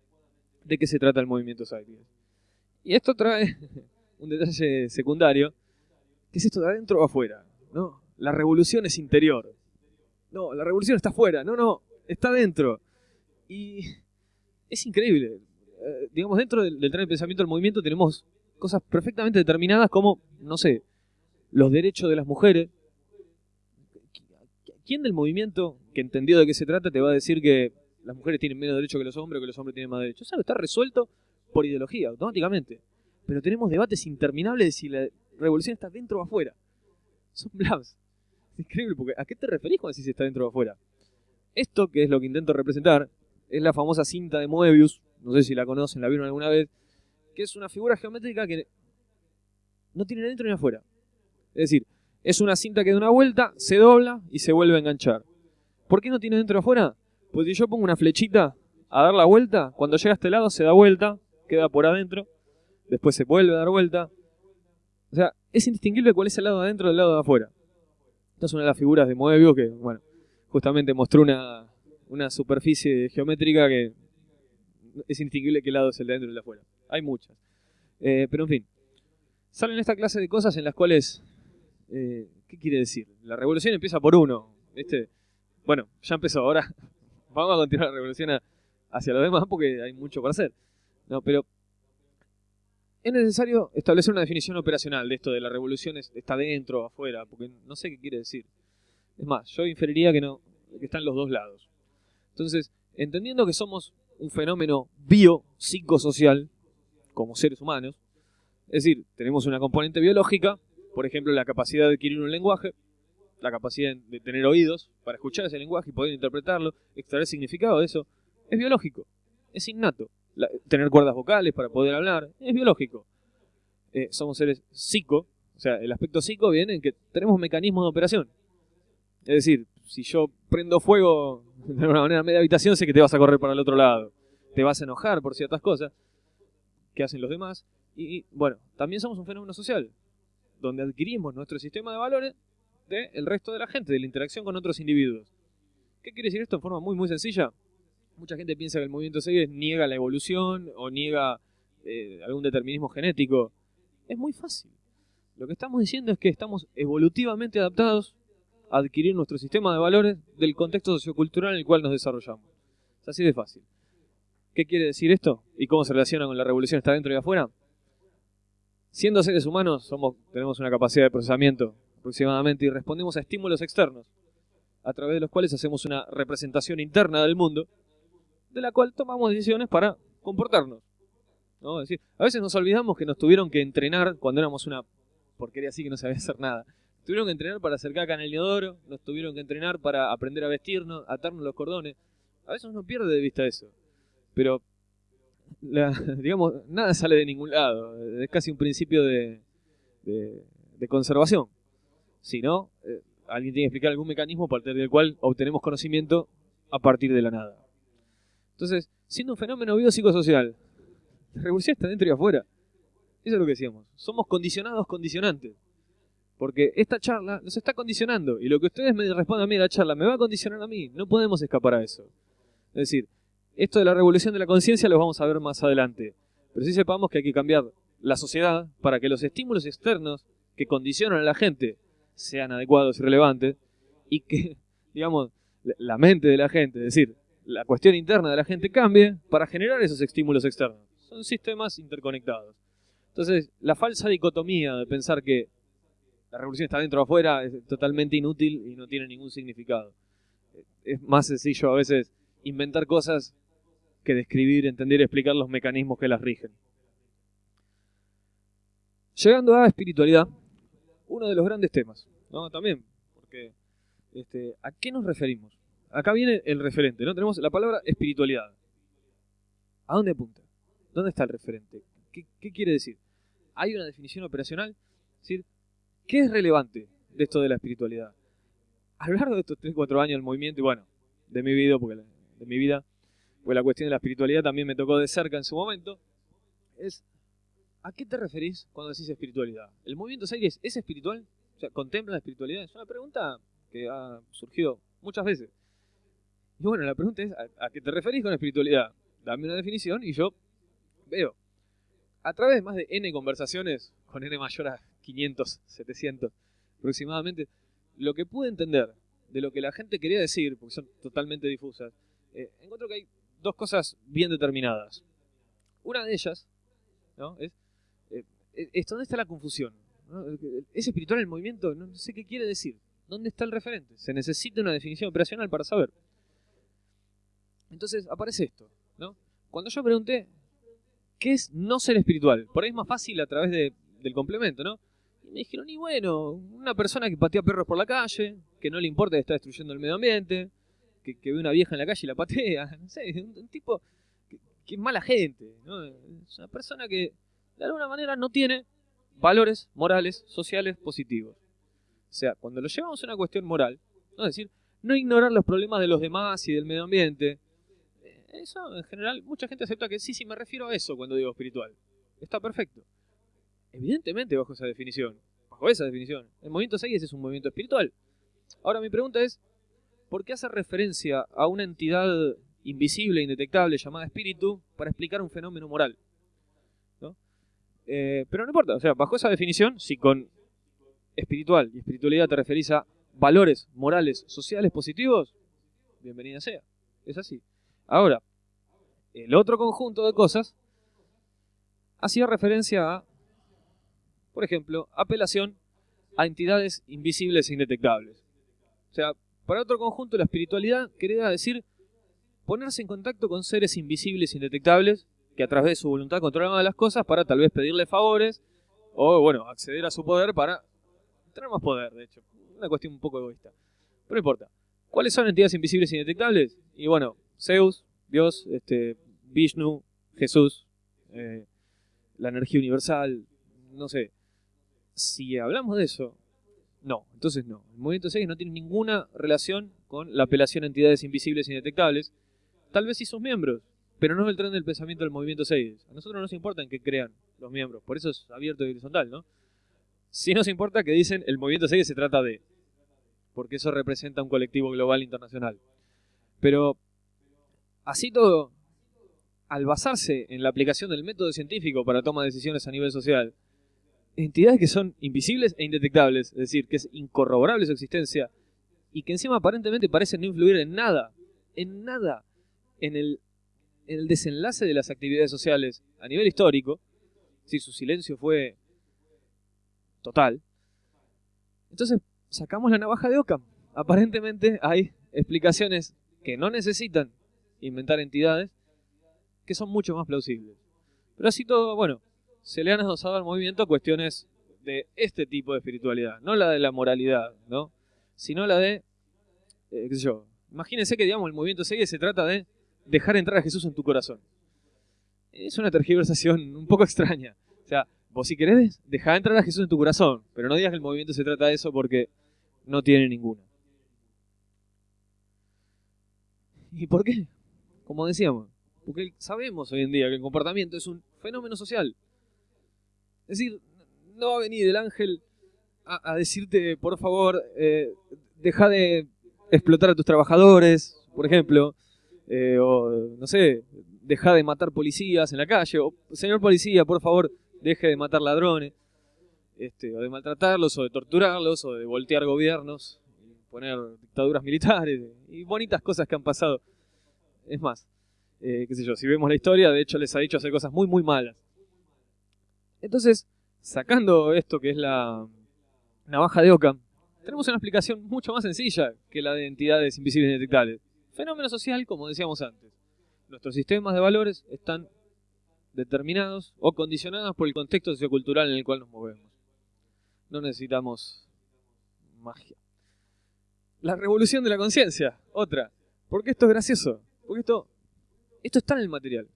de qué se trata el movimiento Cycling. Y esto trae un detalle secundario, que es esto de adentro o afuera. ¿no? La revolución es interior. No, la revolución está afuera. No, no, está dentro. Y es increíble. Eh, digamos, dentro del, del de pensamiento del movimiento tenemos cosas perfectamente determinadas como, no sé, los derechos de las mujeres. ¿Quién del movimiento que entendió de qué se trata te va a decir que las mujeres tienen menos derechos que los hombres o que los hombres tienen más derechos? Eso está resuelto por ideología, automáticamente. Pero tenemos debates interminables de si la revolución está dentro o afuera. Son blabs. Es increíble, porque ¿a qué te referís cuando decís está dentro o afuera? Esto, que es lo que intento representar, es la famosa cinta de Moebius, no sé si la conocen, la vieron alguna vez, que es una figura geométrica que no tiene ni dentro ni afuera. Es decir, es una cinta que da una vuelta, se dobla y se vuelve a enganchar. ¿Por qué no tiene dentro o afuera? Pues si yo pongo una flechita a dar la vuelta, cuando llega a este lado se da vuelta, queda por adentro, después se vuelve a dar vuelta. O sea, es indistinguible cuál es el lado de adentro del lado de afuera. Esta es una de las figuras de Moebius que, bueno, justamente mostró una, una superficie geométrica que es indistinguible qué lado es el de adentro y el de afuera. Hay muchas. Eh, pero en fin, salen esta clase de cosas en las cuales eh, ¿Qué quiere decir? La revolución empieza por uno. ¿viste? Bueno, ya empezó. Ahora vamos a continuar la revolución hacia los demás porque hay mucho para hacer. No, pero es necesario establecer una definición operacional de esto de la revolución está dentro o afuera, porque no sé qué quiere decir. Es más, yo inferiría que no que están los dos lados. Entonces, entendiendo que somos un fenómeno bio-psicosocial como seres humanos, es decir, tenemos una componente biológica por ejemplo, la capacidad de adquirir un lenguaje, la capacidad de tener oídos para escuchar ese lenguaje y poder interpretarlo, extraer significado de eso, es biológico, es innato. tener cuerdas vocales para poder hablar, es biológico. Eh, somos seres psico, o sea, el aspecto psico viene en que tenemos mecanismos de operación. Es decir, si yo prendo fuego de alguna manera media habitación, sé que te vas a correr para el otro lado. Te vas a enojar por ciertas cosas que hacen los demás. y bueno, también somos un fenómeno social donde adquirimos nuestro sistema de valores del resto de la gente, de la interacción con otros individuos. ¿Qué quiere decir esto en forma muy muy sencilla? Mucha gente piensa que el movimiento Segues niega la evolución o niega eh, algún determinismo genético. Es muy fácil. Lo que estamos diciendo es que estamos evolutivamente adaptados adquirir nuestro sistema de valores del contexto sociocultural en el cual nos desarrollamos. Es así de fácil. ¿Qué quiere decir esto? ¿Y cómo se relaciona con la revolución está dentro y afuera? Siendo seres humanos, somos, tenemos una capacidad de procesamiento aproximadamente y respondemos a estímulos externos, a través de los cuales hacemos una representación interna del mundo, de la cual tomamos decisiones para comportarnos. ¿no? decir, a veces nos olvidamos que nos tuvieron que entrenar cuando éramos una porquería así que no sabía hacer nada. Tuvieron que entrenar para acercar acá en el inodoro, nos tuvieron que entrenar para aprender a vestirnos, atarnos los cordones. A veces uno pierde de vista eso. Pero digamos, nada sale de ningún lado. Es casi un principio de, de, conservación. Si no, eh, alguien tiene que explicar algún mecanismo a partir del cual obtenemos conocimiento a partir de la nada. Entonces, siendo un fenómeno biopsicosocial, la revolución está dentro y afuera. Eso es lo que decíamos. Somos condicionados condicionantes. Porque esta charla nos está condicionando. Y lo que ustedes me respondan a mí la charla me va a condicionar a mí. No podemos escapar a eso. Es decir, esto de la revolución de la conciencia lo vamos a ver más adelante. Pero sí sepamos que hay que cambiar la sociedad para que los estímulos externos que condicionan a la gente sean adecuados y relevantes y que, digamos, la mente de la gente, es decir, la cuestión interna de la gente cambie para generar esos estímulos externos. son sistemas interconectados. Entonces, la falsa dicotomía de pensar que la revolución está dentro o afuera es totalmente inútil y no tiene ningún significado. Es más sencillo a veces inventar cosas que describir, entender y explicar los mecanismos que las rigen. Llegando a espiritualidad, uno de los grandes temas, ¿no? También, porque este, ¿a qué nos referimos? Acá viene el referente, ¿no? Tenemos la palabra espiritualidad. ¿A dónde apunta? ¿Dónde está el referente? ¿Qué, quiere decir? ¿Hay una definición operacional? Es decir, ¿qué es relevante de esto de la espiritualidad? A lo largo de estos 3-4 años del movimiento, y bueno, de mi vida, porque de mi vida, pues la cuestión de la espiritualidad también me tocó de cerca en su momento, es ¿A qué te referís cuando decís espiritualidad? ¿El movimiento Series es espiritual? O sea, ¿contempla la espiritualidad? Es una pregunta que ha surgido muchas veces. Y bueno, la pregunta es, ¿a, qué te referís con espiritualidad? Dame una definición y yo veo. A través de más de N conversaciones, con N mayor a 500, 700 aproximadamente, lo que pude entender de lo que la gente quería decir, porque son totalmente difusas, eh, encuentro que hay dos cosas bien determinadas. Una de ellas ¿no? es ¿dónde está la confusión? ¿Es espiritual el movimiento? No sé qué quiere decir. ¿Dónde está el referente? Se necesita una definición operacional para saber. Entonces aparece esto, ¿no? Cuando yo pregunté, ¿qué es no ser espiritual? Por ahí es más fácil a través del complemento, ¿no? Me dijeron, y bueno, una persona que patea perros por la calle, que no le importa que está destruyendo el medio ambiente, que, ve una vieja en la calle y la patea, no sé, un, tipo que, que, es mala gente, ¿no? Es una persona que de alguna manera no tiene valores morales, sociales positivos. O sea, cuando lo llevamos a una cuestión moral, es decir, no ignorar los problemas de los demás y del medio ambiente, eh, eso en general mucha gente acepta que sí, sí, me refiero a eso cuando digo espiritual. Está perfecto. Evidentemente bajo esa definición, bajo esa definición, el movimiento 6 es un movimiento espiritual. Ahora mi pregunta es, ¿por qué hace referencia a una entidad invisible, indetectable, llamada espíritu, para explicar un fenómeno moral? Eh, pero no importa, o sea, bajo esa definición, si con espiritual y espiritualidad te referís a valores morales, sociales positivos, bienvenida sea. Es así. Ahora, el otro conjunto de cosas hacía referencia a, por ejemplo, apelación a entidades invisibles e indetectables. O sea, para otro conjunto la espiritualidad quería decir ponerse en contacto con seres invisibles e indetectables que a través de su voluntad controlaba las cosas para tal vez pedirle favores o, bueno, acceder a su poder para tener más poder, de hecho. Una cuestión un poco egoísta. Pero no importa. ¿Cuáles son entidades invisibles e indetectables? Y bueno, Zeus, Dios, este, Vishnu, Jesús, eh, la energía universal, no sé. Si hablamos de eso, no, entonces no. El movimiento 6 no tiene ninguna relación con la apelación a entidades invisibles e indetectables. Tal vez sí sus miembros, pero no es el tren del pensamiento del movimiento 6. A nosotros no nos importa en qué crean los miembros, por eso es abierto y horizontal, ¿no? Sí nos importa que dicen el movimiento 6 se trata de, porque eso representa un colectivo global internacional. Pero, así todo, al basarse en la aplicación del método científico para toma de decisiones a nivel social, entidades que son invisibles e indetectables, es decir, que es incorroborable su existencia, y que encima aparentemente parecen no influir en nada, en nada, en el en el desenlace de las actividades sociales a nivel histórico, si su silencio fue total, entonces sacamos la navaja de Ockham. Aparentemente hay explicaciones que no necesitan inventar entidades que son mucho más plausibles. Pero así todo, bueno, se le han adosado al movimiento cuestiones de este tipo de espiritualidad, no la de la moralidad, ¿no? Sino la de, eh, qué sé yo, imagínense que digamos el movimiento sigue se trata de dejar entrar a Jesús en tu corazón. Es una tergiversación un poco extraña. O sea, vos si querés, dejar entrar a Jesús en tu corazón, pero no digas que el movimiento se trata de eso porque no tiene ninguna. ¿Y por qué? Como decíamos, porque sabemos hoy en día que el comportamiento es un fenómeno social. Es decir, no va a venir el ángel a, decirte, por favor, eh, deja de explotar a tus trabajadores, por ejemplo, eh, o no sé, deja de matar policías en la calle, o señor policía, por favor, deje de matar ladrones, este, o de maltratarlos, o de torturarlos, o de voltear gobiernos, y poner dictaduras militares, y bonitas cosas que han pasado. Es más, eh, qué sé yo, si vemos la historia, de hecho les ha dicho hacer cosas muy, muy malas. Entonces, sacando esto que es la navaja de Ockham, tenemos una explicación mucho más sencilla que la de entidades invisibles indetectables. Fenómeno social, como decíamos antes. Nuestros sistemas de valores están determinados o condicionados por el contexto sociocultural en el cual nos movemos. No necesitamos magia. La revolución de la conciencia, otra. Porque esto es gracioso. Porque esto, esto está en el material.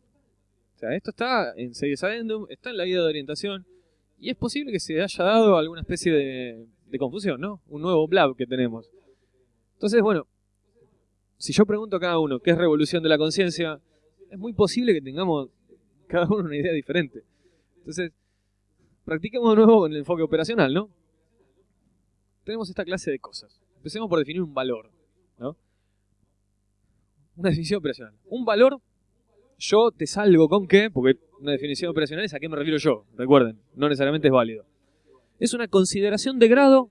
O sea, esto está en Seyes Addendum, está en la guía de orientación. Y es posible que se haya dado alguna especie de, de confusión, ¿no? Un nuevo blab que tenemos. Entonces, bueno, si yo pregunto a cada uno qué es revolución de la conciencia, es muy posible que tengamos cada uno una idea diferente. Entonces, practiquemos de nuevo con el enfoque operacional, ¿no? Tenemos esta clase de cosas. Empecemos por definir un valor, ¿no? Una definición operacional. Un valor, yo te salgo con qué, porque una definición operacional es a qué me refiero yo, recuerden, no necesariamente es válido. Es una consideración de grado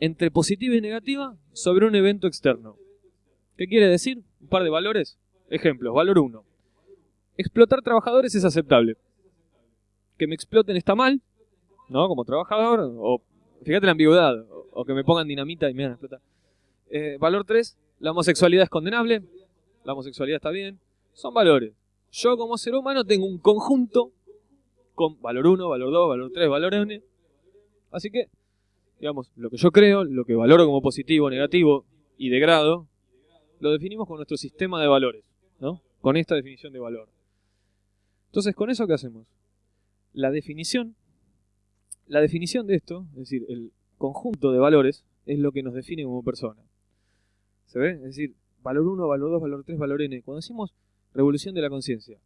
entre positiva y negativa sobre un evento externo. ¿Qué quiere decir? Un par de valores. Ejemplos. Valor 1. Explotar trabajadores es aceptable. Que me exploten está mal, ¿no? Como trabajador. O, fíjate la ambigüedad. O, que me pongan dinamita y me van a explotar. Eh, valor 3. La homosexualidad es condenable. La homosexualidad está bien. Son valores. Yo como ser humano tengo un conjunto con valor 1, valor 2, valor 3, valor n. Así que, digamos, lo que yo creo, lo que valoro como positivo, negativo y de grado, lo definimos con nuestro sistema de valores, ¿no? Con esta definición de valor. Entonces, ¿con eso qué hacemos? La definición, la definición de esto, es decir, el conjunto de valores, es lo que nos define como persona. ¿Se ve? Es decir, valor 1, valor 2, valor 3, valor n. Cuando decimos revolución de la conciencia,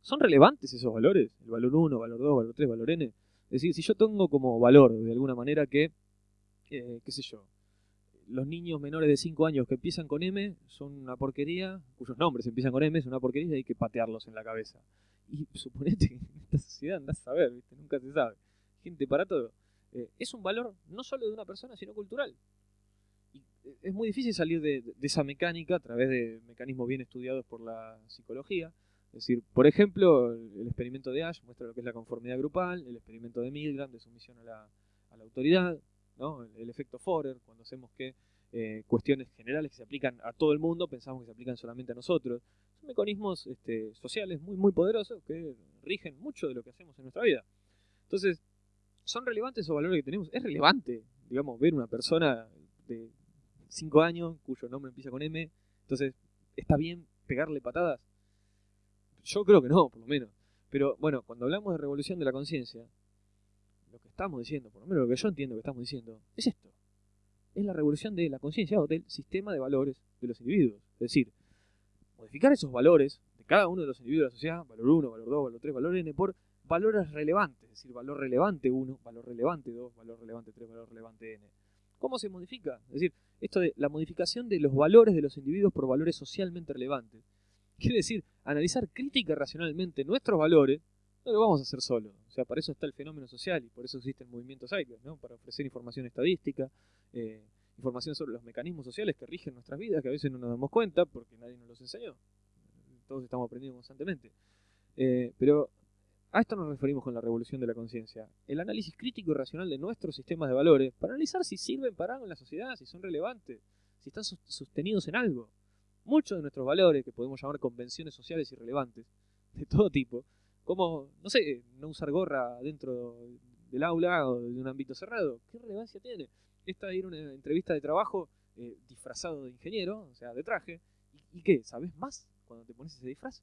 ¿son relevantes esos valores? El valor 1, valor 2, valor 3, valor n. Es decir, si yo tengo como valor de alguna manera que, eh, qué sé yo, los niños menores de 5 años que empiezan con M son una porquería, cuyos nombres empiezan con M, es una porquería y hay que patearlos en la cabeza. Y suponete que en esta sociedad andás a saber, ¿viste? nunca se sabe. Gente para todo. Eh, es un valor no solo de una persona, sino cultural. Es muy difícil salir de, esa mecánica a través de mecanismos bien estudiados por la psicología. Es decir, por ejemplo, el, experimento de Ash muestra lo que es la conformidad grupal, el experimento de Milgram de sumisión a la, a la autoridad, el, efecto Forer, cuando hacemos que eh, cuestiones generales que se aplican a todo el mundo, pensamos que se aplican solamente a nosotros. Son mecanismos este, sociales muy, muy poderosos que rigen mucho de lo que hacemos en nuestra vida. Entonces, ¿son relevantes esos valores que tenemos? Es relevante, digamos, ver una persona de 5 años cuyo nombre empieza con M, entonces, ¿está bien pegarle patadas? Yo creo que no, por lo menos. Pero bueno, cuando hablamos de revolución de la conciencia, lo que estamos diciendo, por lo menos lo que yo entiendo que estamos diciendo, es esto. Es la revolución de la conciencia o del sistema de valores de los individuos. Es decir, modificar esos valores de cada uno de los individuos de la sociedad, valor 1, valor 2, valor 3, valor n, por valores relevantes. Es decir, valor relevante 1, valor relevante 2, valor relevante 3, valor relevante n. ¿Cómo se modifica? Es decir, esto de la modificación de los valores de los individuos por valores socialmente relevantes. Quiere decir, analizar crítica racionalmente nuestros valores no lo vamos a hacer solo. O sea, para eso está el fenómeno social y por eso existe el movimiento ¿no? Para ofrecer información estadística, eh, información sobre los mecanismos sociales que rigen nuestras vidas, que a veces no nos damos cuenta porque nadie nos los enseñó. Todos estamos aprendiendo constantemente. Eh, pero a esto nos referimos con la revolución de la conciencia. El análisis crítico y racional de nuestros sistemas de valores para analizar si sirven para algo en la sociedad, si son relevantes, si están sostenidos en algo. Muchos de nuestros valores, que podemos llamar convenciones sociales irrelevantes, de todo tipo, como, no sé, no usar gorra dentro del aula o de un ámbito cerrado. ¿Qué relevancia tiene? Esta ir a una entrevista de trabajo eh, disfrazado de ingeniero, o sea, de traje. ¿Y, qué? ¿Sabes más cuando te pones ese disfraz?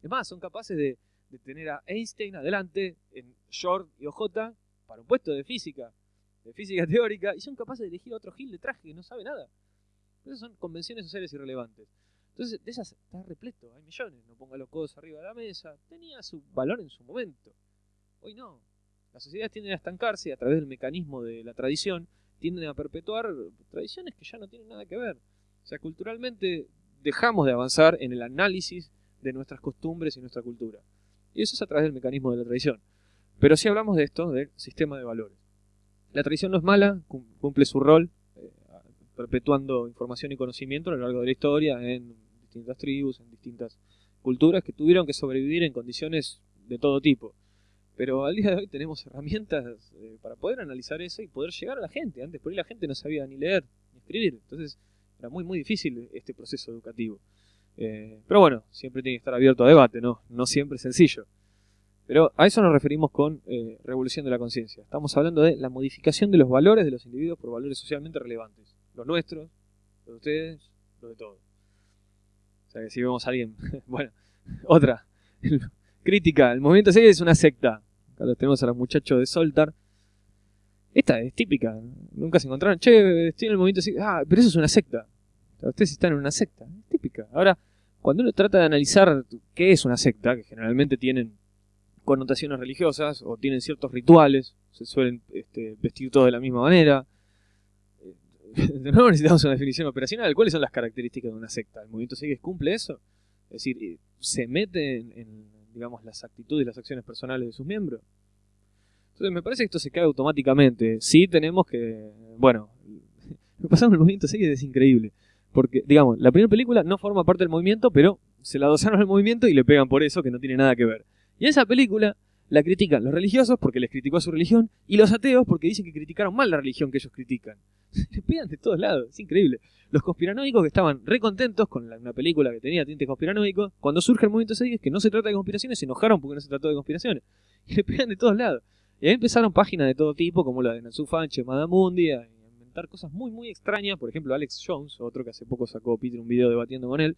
Es más, son capaces de, tener a Einstein adelante en short y OJ para un puesto de física, de física teórica, y son capaces de elegir a otro Gil de traje que no sabe nada. Esas son convenciones sociales irrelevantes. Entonces, de esas está repleto, hay millones. No ponga los codos arriba de la mesa. Tenía su valor en su momento. Hoy no. Las sociedades tienden a estancarse a través del mecanismo de la tradición tienden a perpetuar tradiciones que ya no tienen nada que ver. O sea, culturalmente dejamos de avanzar en el análisis de nuestras costumbres y nuestra cultura. Y eso es a través del mecanismo de la tradición. Pero si hablamos de esto, del sistema de valores. La tradición no es mala, cumple su rol, eh, perpetuando información y conocimiento a lo largo de la historia en distintas tribus, en distintas culturas que tuvieron que sobrevivir en condiciones de todo tipo. Pero al día de hoy tenemos herramientas eh, para poder analizar eso y poder llegar a la gente. Antes por ahí la gente no sabía ni leer ni escribir. Entonces era muy muy difícil este proceso educativo. Eh, pero bueno, siempre tiene que estar abierto a debate, ¿no? No siempre es sencillo. Pero a eso nos referimos con eh, revolución de la conciencia. Estamos hablando de la modificación de los valores de los individuos por valores socialmente relevantes. Los nuestros, los de ustedes, los de todos. O sea que si vemos a alguien... bueno, otra. Crítica. El movimiento 6 es una secta. Acá tenemos a los muchachos de Soltar. Esta es típica. Nunca se encontraron. Che, estoy en el movimiento 6. Ah, pero eso es una secta. ustedes están en una secta. Es típica. Ahora, cuando uno trata de analizar qué es una secta, que generalmente tienen connotaciones religiosas o tienen ciertos rituales, se suelen este, vestir todos de la misma manera. De nuevo necesitamos una definición operacional. ¿Cuáles son las características de una secta? ¿El movimiento Segues cumple eso? Es decir, eh, ¿se mete en, digamos, las actitudes y las acciones personales de sus miembros? Entonces me parece que esto se cae automáticamente. Sí tenemos que... Bueno, lo que pasa el movimiento Segues es increíble. Porque, digamos, la primera película no forma parte del movimiento, pero se la adosaron al movimiento y le pegan por eso, que no tiene nada que ver. Y esa película la critican los religiosos porque les criticó a su religión y los ateos porque dicen que criticaron mal la religión que ellos critican. Les pegan de todos lados, es increíble. Los conspiranoicos que estaban recontentos con una película que tenía tintes conspiranoicos, cuando surge el movimiento 6 que no se trata de conspiraciones, se enojaron porque no se trató de conspiraciones. Y le pegan de todos lados. Y ahí empezaron páginas de todo tipo, como la de Natsu Fanche, Madamundi, a cosas muy, muy extrañas. Por ejemplo, Alex Jones, otro que hace poco sacó Peter un video debatiendo con él,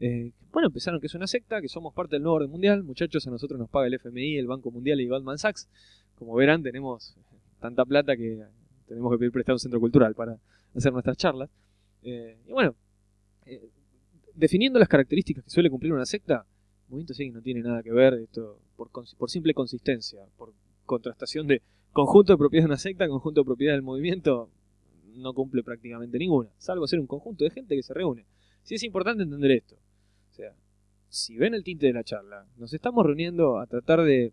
eh, bueno, empezaron que es una secta, que somos parte del nuevo orden mundial. Muchachos, a nosotros nos paga el FMI, el Banco Mundial y Goldman Sachs. Como verán, tenemos tanta plata que tenemos que pedir prestado un centro cultural para hacer nuestras charlas. Eh, y bueno, eh, definiendo las características que suele cumplir una secta, movimiento sí no tiene nada que ver esto por, por simple consistencia, por contrastación de conjunto de propiedades de una secta, conjunto de propiedades del movimiento, no cumple prácticamente ninguna, salvo ser un conjunto de gente que se reúne. Sí es importante entender esto si ven el tinte de la charla, nos estamos reuniendo a tratar de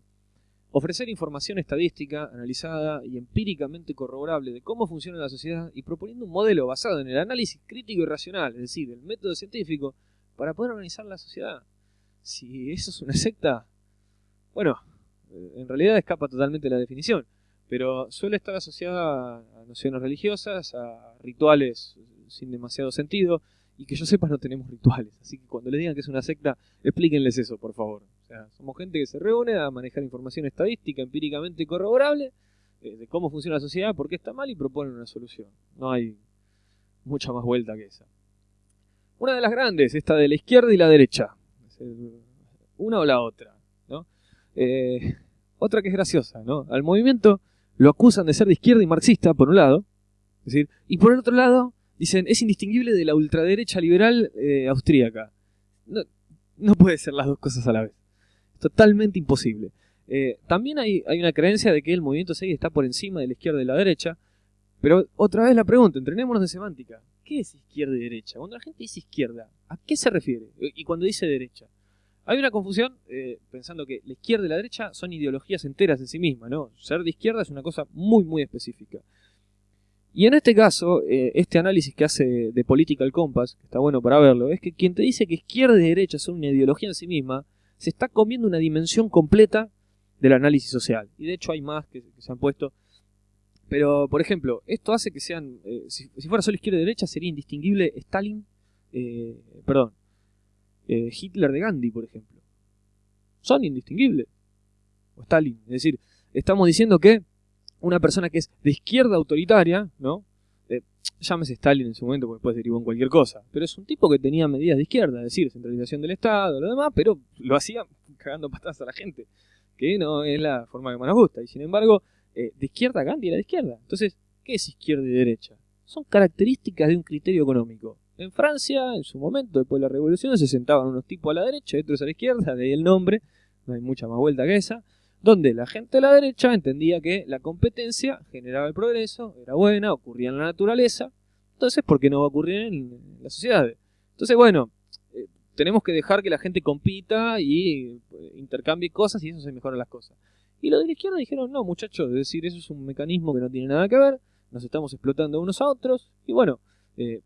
ofrecer información estadística, analizada y empíricamente corroborable de cómo funciona la sociedad y proponiendo un modelo basado en el análisis crítico y racional, es decir, el método científico, para poder organizar la sociedad. Si eso es una secta, bueno, en realidad escapa totalmente la definición, pero suele estar asociada a nociones religiosas, a rituales sin demasiado sentido, y que yo sepa no tenemos rituales. Así que cuando les digan que es una secta, explíquenles eso, por favor. O sea, somos gente que se reúne a manejar información estadística empíricamente corroborable eh, de cómo funciona la sociedad, por qué está mal y proponen una solución. No hay mucha más vuelta que esa. Una de las grandes, esta de la izquierda y la derecha. Una o la otra. ¿no? Eh, otra que es graciosa, ¿no? Al movimiento lo acusan de ser de izquierda y marxista, por un lado. Decir, y por el otro lado, Dicen, es indistinguible de la ultraderecha liberal eh, austríaca. No, puede ser las dos cosas a la vez. Totalmente imposible. Eh, también hay, una creencia de que el movimiento 6 está por encima de la izquierda y la derecha. Pero otra vez la pregunta, entrenémonos de semántica. ¿Qué es izquierda y derecha? Cuando la gente dice izquierda, ¿a qué se refiere? Y cuando dice derecha. Hay una confusión eh, pensando que la izquierda y la derecha son ideologías enteras en sí mismas, ¿no? Ser de izquierda es una cosa muy, muy específica. Y en este caso, eh, este análisis que hace de Political Compass, que está bueno para verlo, es que quien te dice que izquierda y derecha son una ideología en sí misma, se está comiendo una dimensión completa del análisis social. Y de hecho hay más que, se han puesto. Pero, por ejemplo, esto hace que sean, eh, si, fuera solo izquierda y derecha, sería indistinguible Stalin, eh, Hitler de Gandhi, por ejemplo. Son indistinguibles. O Stalin. Es decir, estamos diciendo que una persona que es de izquierda autoritaria, ¿no? Eh, llámese Stalin en su momento, porque después derivó en cualquier cosa, pero es un tipo que tenía medidas de izquierda, es decir, centralización del Estado, lo demás, pero lo hacía cagando patadas a la gente, que no es la forma que más nos gusta, y sin embargo, eh, de izquierda Gandhi era de izquierda. Entonces, ¿qué es izquierda y derecha? Son características de un criterio económico. En Francia, en su momento, después de la revolución, se sentaban unos tipos a la derecha y otros a la izquierda, de ahí el nombre, no hay mucha más vuelta que esa donde la gente de la derecha entendía que la competencia generaba el progreso, era buena, ocurría en la naturaleza, entonces, ¿por qué no va a ocurrir en, la sociedad? Entonces, bueno, eh, tenemos que dejar que la gente compita y eh, intercambie cosas y eso se mejoran las cosas. Y los de la izquierda dijeron, no, muchachos, es decir, eso es un mecanismo que no tiene nada que ver, nos estamos explotando unos a otros, y bueno, eh,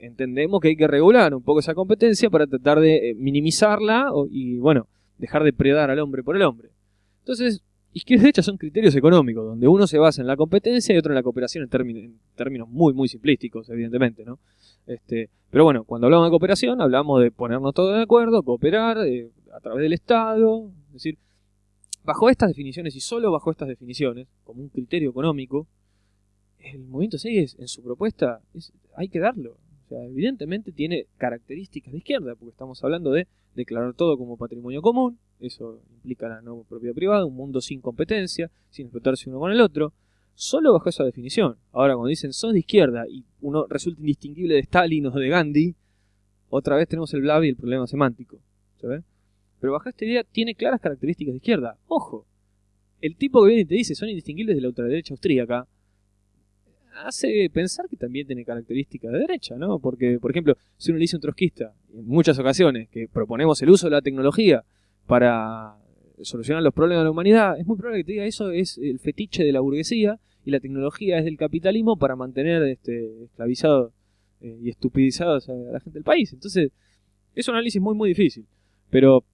entendemos que hay que regular un poco esa competencia para tratar de eh, minimizarla y, bueno, dejar de predar al hombre por el hombre. Entonces, izquierda y derecha son criterios económicos, donde uno se basa en la competencia y otro en la cooperación en, términos muy, muy simplísticos, evidentemente, ¿no? Este, pero bueno, cuando hablamos de cooperación, hablamos de ponernos todos de acuerdo, cooperar eh, a través del Estado, es decir, bajo estas definiciones y solo bajo estas definiciones, como un criterio económico, el movimiento 6 en su propuesta hay que darlo. Sea, evidentemente tiene características de izquierda, porque estamos hablando de declarar todo como patrimonio común, eso implica la no propiedad privada, un mundo sin competencia, sin explotarse uno con el otro, solo bajo esa definición. Ahora, cuando dicen son de izquierda y uno resulta indistinguible de Stalin o de Gandhi, otra vez tenemos el blab y el problema semántico. ¿sabes? Pero bajo esta idea tiene claras características de izquierda. Ojo, el tipo que viene y te dice son indistinguibles de la ultraderecha austríaca, hace pensar que también tiene características de derecha, ¿no? Porque, por ejemplo, si uno le dice un trotskista, en muchas ocasiones, que proponemos el uso de la tecnología para solucionar los problemas de la humanidad, es muy probable que te diga eso es el fetiche de la burguesía y la tecnología es del capitalismo para mantener este, esclavizados eh, y estupidizados a la gente del país. Entonces, es un análisis muy, muy difícil. Pero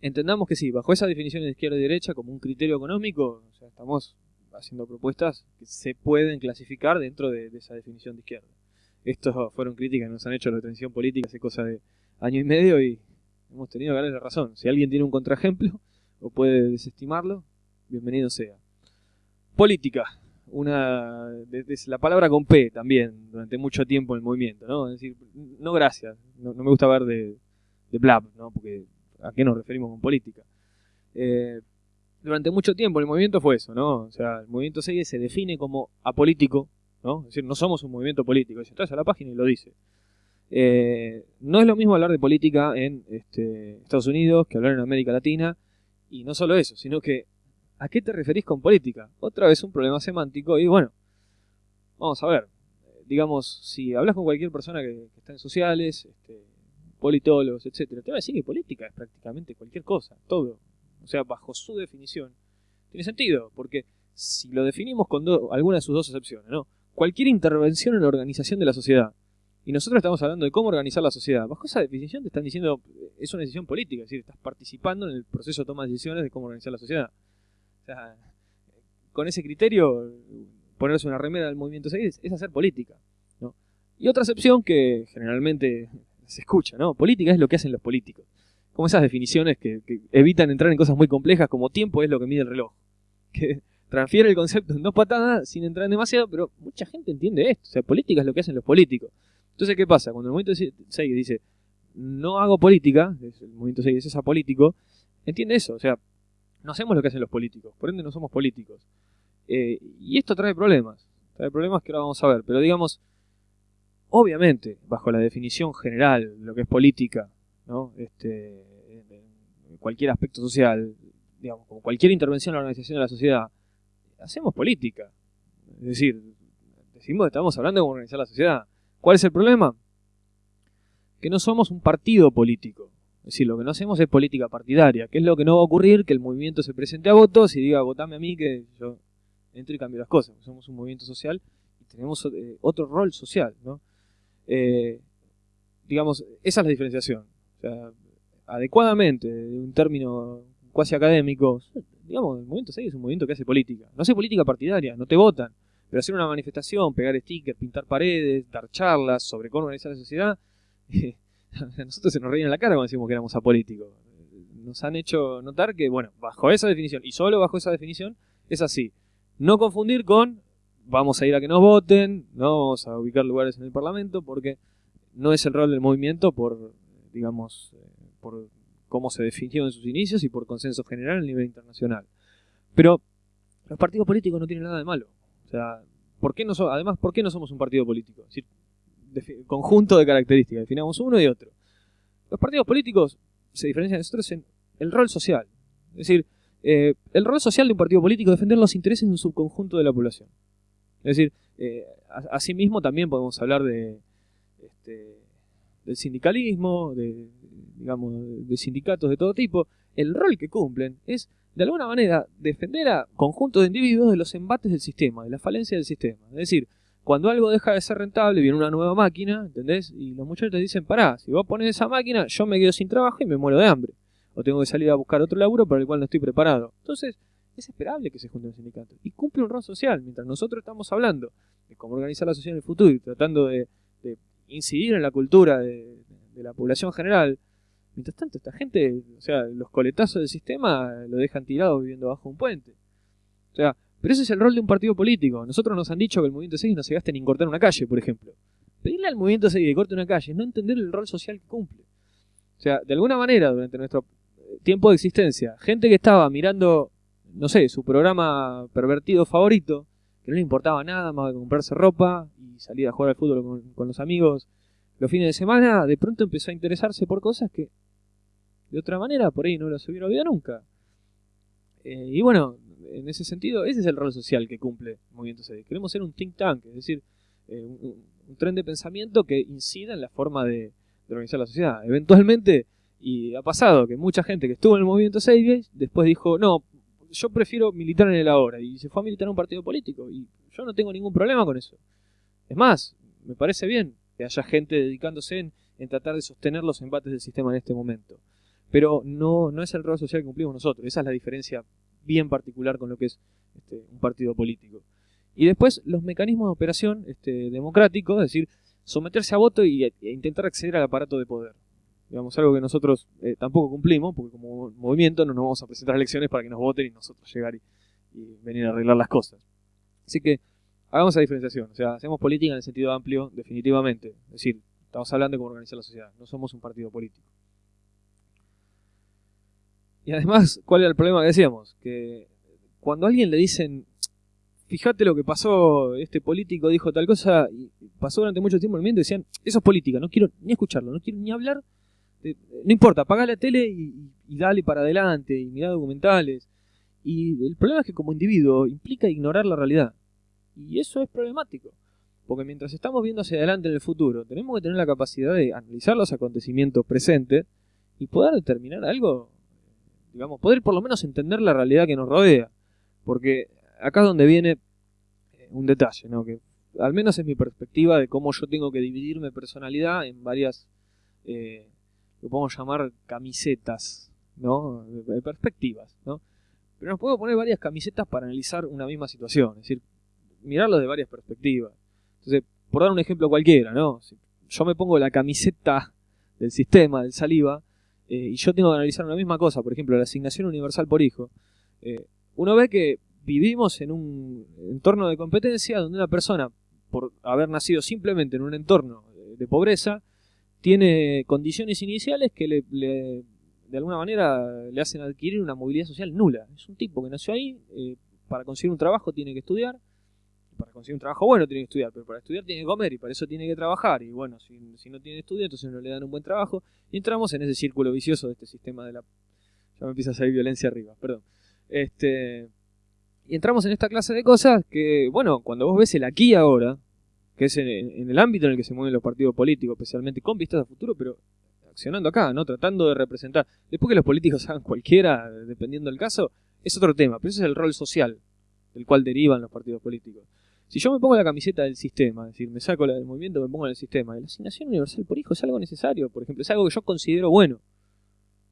entendamos que sí, bajo esa definición de izquierda y derecha como un criterio económico, o sea, estamos haciendo propuestas que se pueden clasificar dentro de, esa definición de izquierda. Estos fueron críticas que nos han hecho la transición política hace cosa de año y medio y hemos tenido que darle razón. Si alguien tiene un contraejemplo o puede desestimarlo, bienvenido sea. Política, una la palabra con P también durante mucho tiempo en el movimiento, ¿no? Es decir, no gracias, no, me gusta ver de, de blab, ¿no? Porque ¿a qué nos referimos con política? Eh, durante mucho tiempo el movimiento fue eso, ¿no? O sea, el movimiento 6 se define como apolítico, ¿no? Es decir, no somos un movimiento político. Entras a la página y lo dice. Eh, no es lo mismo hablar de política en este, Estados Unidos que hablar en América Latina. Y no solo eso, sino que ¿a qué te referís con política? Otra vez un problema semántico y bueno, vamos a ver. Digamos, si hablas con cualquier persona que, está en sociales, este, politólogos, etcétera, te va a decir que política es prácticamente cualquier cosa, todo o sea, bajo su definición, tiene sentido, porque si lo definimos con alguna de sus dos excepciones, ¿no? Cualquier intervención en la organización de la sociedad, y nosotros estamos hablando de cómo organizar la sociedad, bajo esa definición te están diciendo, es una decisión política, es decir, estás participando en el proceso de toma de decisiones de cómo organizar la sociedad. O sea, con ese criterio, ponerse una remera del movimiento 6 es hacer política. ¿no? Y otra excepción que generalmente se escucha, ¿no? Política es lo que hacen los políticos como esas definiciones que, evitan entrar en cosas muy complejas como tiempo es lo que mide el reloj. Que transfiere el concepto en dos patadas sin entrar en demasiado, pero mucha gente entiende esto. O sea, política es lo que hacen los políticos. Entonces, ¿qué pasa? Cuando el movimiento 6 dice, no hago política, el movimiento 6 es apolítico, entiende eso. O sea, no hacemos lo que hacen los políticos, por ende no somos políticos. Eh, y esto trae problemas. Trae problemas que ahora vamos a ver. Pero digamos, obviamente, bajo la definición general, lo que es política, ¿no? Este, cualquier aspecto social, digamos, cualquier intervención en la organización de la sociedad, hacemos política. Es decir, decimos que estamos hablando de organizar la sociedad. ¿Cuál es el problema? Que no somos un partido político. Es decir, lo que no hacemos es política partidaria, que es lo que no va a ocurrir, que el movimiento se presente a votos y diga, votame a mí que yo entro y cambio las cosas. Somos un movimiento social y tenemos eh, otro rol social, ¿no? Eh, digamos, esa es la diferenciación sea, adecuadamente, de un término cuasi académico, digamos, el movimiento 6 es un movimiento que hace política. No hace política partidaria, no te votan, pero hacer una manifestación, pegar stickers, pintar paredes, dar charlas sobre cómo organizar la sociedad, a nosotros se nos reían la cara cuando decimos que éramos apolíticos. Nos han hecho notar que, bueno, bajo esa definición, y solo bajo esa definición, es así. No confundir con vamos a ir a que nos voten, no vamos a ubicar lugares en el Parlamento, porque no es el rol del movimiento por digamos, eh, por cómo se definió en sus inicios y por consenso general a nivel internacional. Pero los partidos políticos no tienen nada de malo. O sea, ¿por qué no además, ¿por qué no somos un partido político? Es decir, conjunto de características, definamos uno y otro. Los partidos políticos se diferencian de nosotros en el rol social. Es decir, eh, el rol social de un partido político es defender los intereses de un subconjunto de la población. Es decir, eh, asimismo también podemos hablar de este, del sindicalismo, de, digamos, de sindicatos de todo tipo, el rol que cumplen es, de alguna manera, defender a conjuntos de individuos de los embates del sistema, de la falencia del sistema. Es decir, cuando algo deja de ser rentable, viene una nueva máquina, ¿entendés? Y los muchachos te dicen, pará, si vos pones esa máquina, yo me quedo sin trabajo y me muero de hambre. O tengo que salir a buscar otro laburo para el cual no estoy preparado. Entonces, es esperable que se junten los sindicatos. Y cumple un rol social, mientras nosotros estamos hablando de cómo organizar la sociedad en el futuro y tratando de, incidir en la cultura de, la población general. Mientras tanto, esta gente, o sea, los coletazos del sistema lo dejan tirado viviendo bajo un puente. O sea, pero ese es el rol de un partido político. Nosotros nos han dicho que el movimiento 6 no se gaste ni en cortar una calle, por ejemplo. Pedirle al movimiento 6 que corte una calle es no entender el rol social que cumple. O sea, de alguna manera, durante nuestro tiempo de existencia, gente que estaba mirando, no sé, su programa pervertido favorito, que no le importaba nada más que comprarse ropa y salir a jugar al fútbol con, los amigos los fines de semana, de pronto empezó a interesarse por cosas que de otra manera por ahí no las hubiera olvidado nunca. Eh, y bueno, en ese sentido, ese es el rol social que cumple Movimiento CD. Queremos ser un think tank, es decir, eh, un, tren de pensamiento que incida en la forma de, organizar la sociedad. Eventualmente, y ha pasado que mucha gente que estuvo en el Movimiento CD después dijo, no, yo prefiero militar en el ahora, y se fue a militar en un partido político, y yo no tengo ningún problema con eso. Es más, me parece bien que haya gente dedicándose en, tratar de sostener los embates del sistema en este momento. Pero no, no es el rol social que cumplimos nosotros, esa es la diferencia bien particular con lo que es este, un partido político. Y después los mecanismos de operación este, democráticos, es decir, someterse a voto y, e intentar acceder al aparato de poder. Digamos, algo que nosotros eh, tampoco cumplimos, porque como movimiento no nos vamos a presentar elecciones para que nos voten y nosotros llegar y, venir a arreglar las cosas. Así que hagamos esa diferenciación. O sea, hacemos política en el sentido amplio, definitivamente. Es decir, estamos hablando de cómo organizar la sociedad. No somos un partido político. Y además, ¿cuál era el problema que decíamos? Que cuando a alguien le dicen, fíjate lo que pasó, este político dijo tal cosa, y pasó durante mucho tiempo el movimiento, decían, eso es política, no quiero ni escucharlo, no quiero ni hablar, no importa, apaga la tele y, dale para adelante, y mira documentales. Y el problema es que como individuo implica ignorar la realidad. Y eso es problemático. Porque mientras estamos viendo hacia adelante en el futuro, tenemos que tener la capacidad de analizar los acontecimientos presentes y poder determinar algo digamos, poder por lo menos entender la realidad que nos rodea. Porque acá es donde viene eh, un detalle, ¿no? Que al menos es mi perspectiva de cómo yo tengo que dividir mi personalidad en varias, eh, lo podemos llamar camisetas, ¿no? De perspectivas, ¿no? Pero nos podemos poner varias camisetas para analizar una misma situación, es decir, mirarlo de varias perspectivas. Entonces, por dar un ejemplo cualquiera, ¿no? Si yo me pongo la camiseta del sistema, del saliva, eh, y yo tengo que analizar una misma cosa, por ejemplo, la asignación universal por hijo, eh, uno ve que vivimos en un entorno de competencia donde una persona, por haber nacido simplemente en un entorno de, pobreza, tiene condiciones iniciales que le, de alguna manera le hacen adquirir una movilidad social nula. Es un tipo que nació ahí, eh, para conseguir un trabajo tiene que estudiar, para conseguir un trabajo bueno tiene que estudiar, pero para estudiar tiene que comer y para eso tiene que trabajar. Y bueno, si, no tiene estudio, entonces no le dan un buen trabajo. Y entramos en ese círculo vicioso de este sistema de la... Ya me empieza a salir violencia arriba, perdón. Este... Y entramos en esta clase de cosas que, bueno, cuando vos ves el aquí ahora, que es en, el ámbito en el que se mueven los partidos políticos, especialmente con vistas a futuro, pero accionando acá, ¿no? Tratando de representar. Después que los políticos hagan cualquiera, dependiendo del caso, es otro tema, pero ese es el rol social del cual derivan los partidos políticos. Si yo me pongo la camiseta del sistema, es decir, me saco la del movimiento, me pongo en el sistema, la asignación universal por hijo es algo necesario, por ejemplo, es algo que yo considero bueno.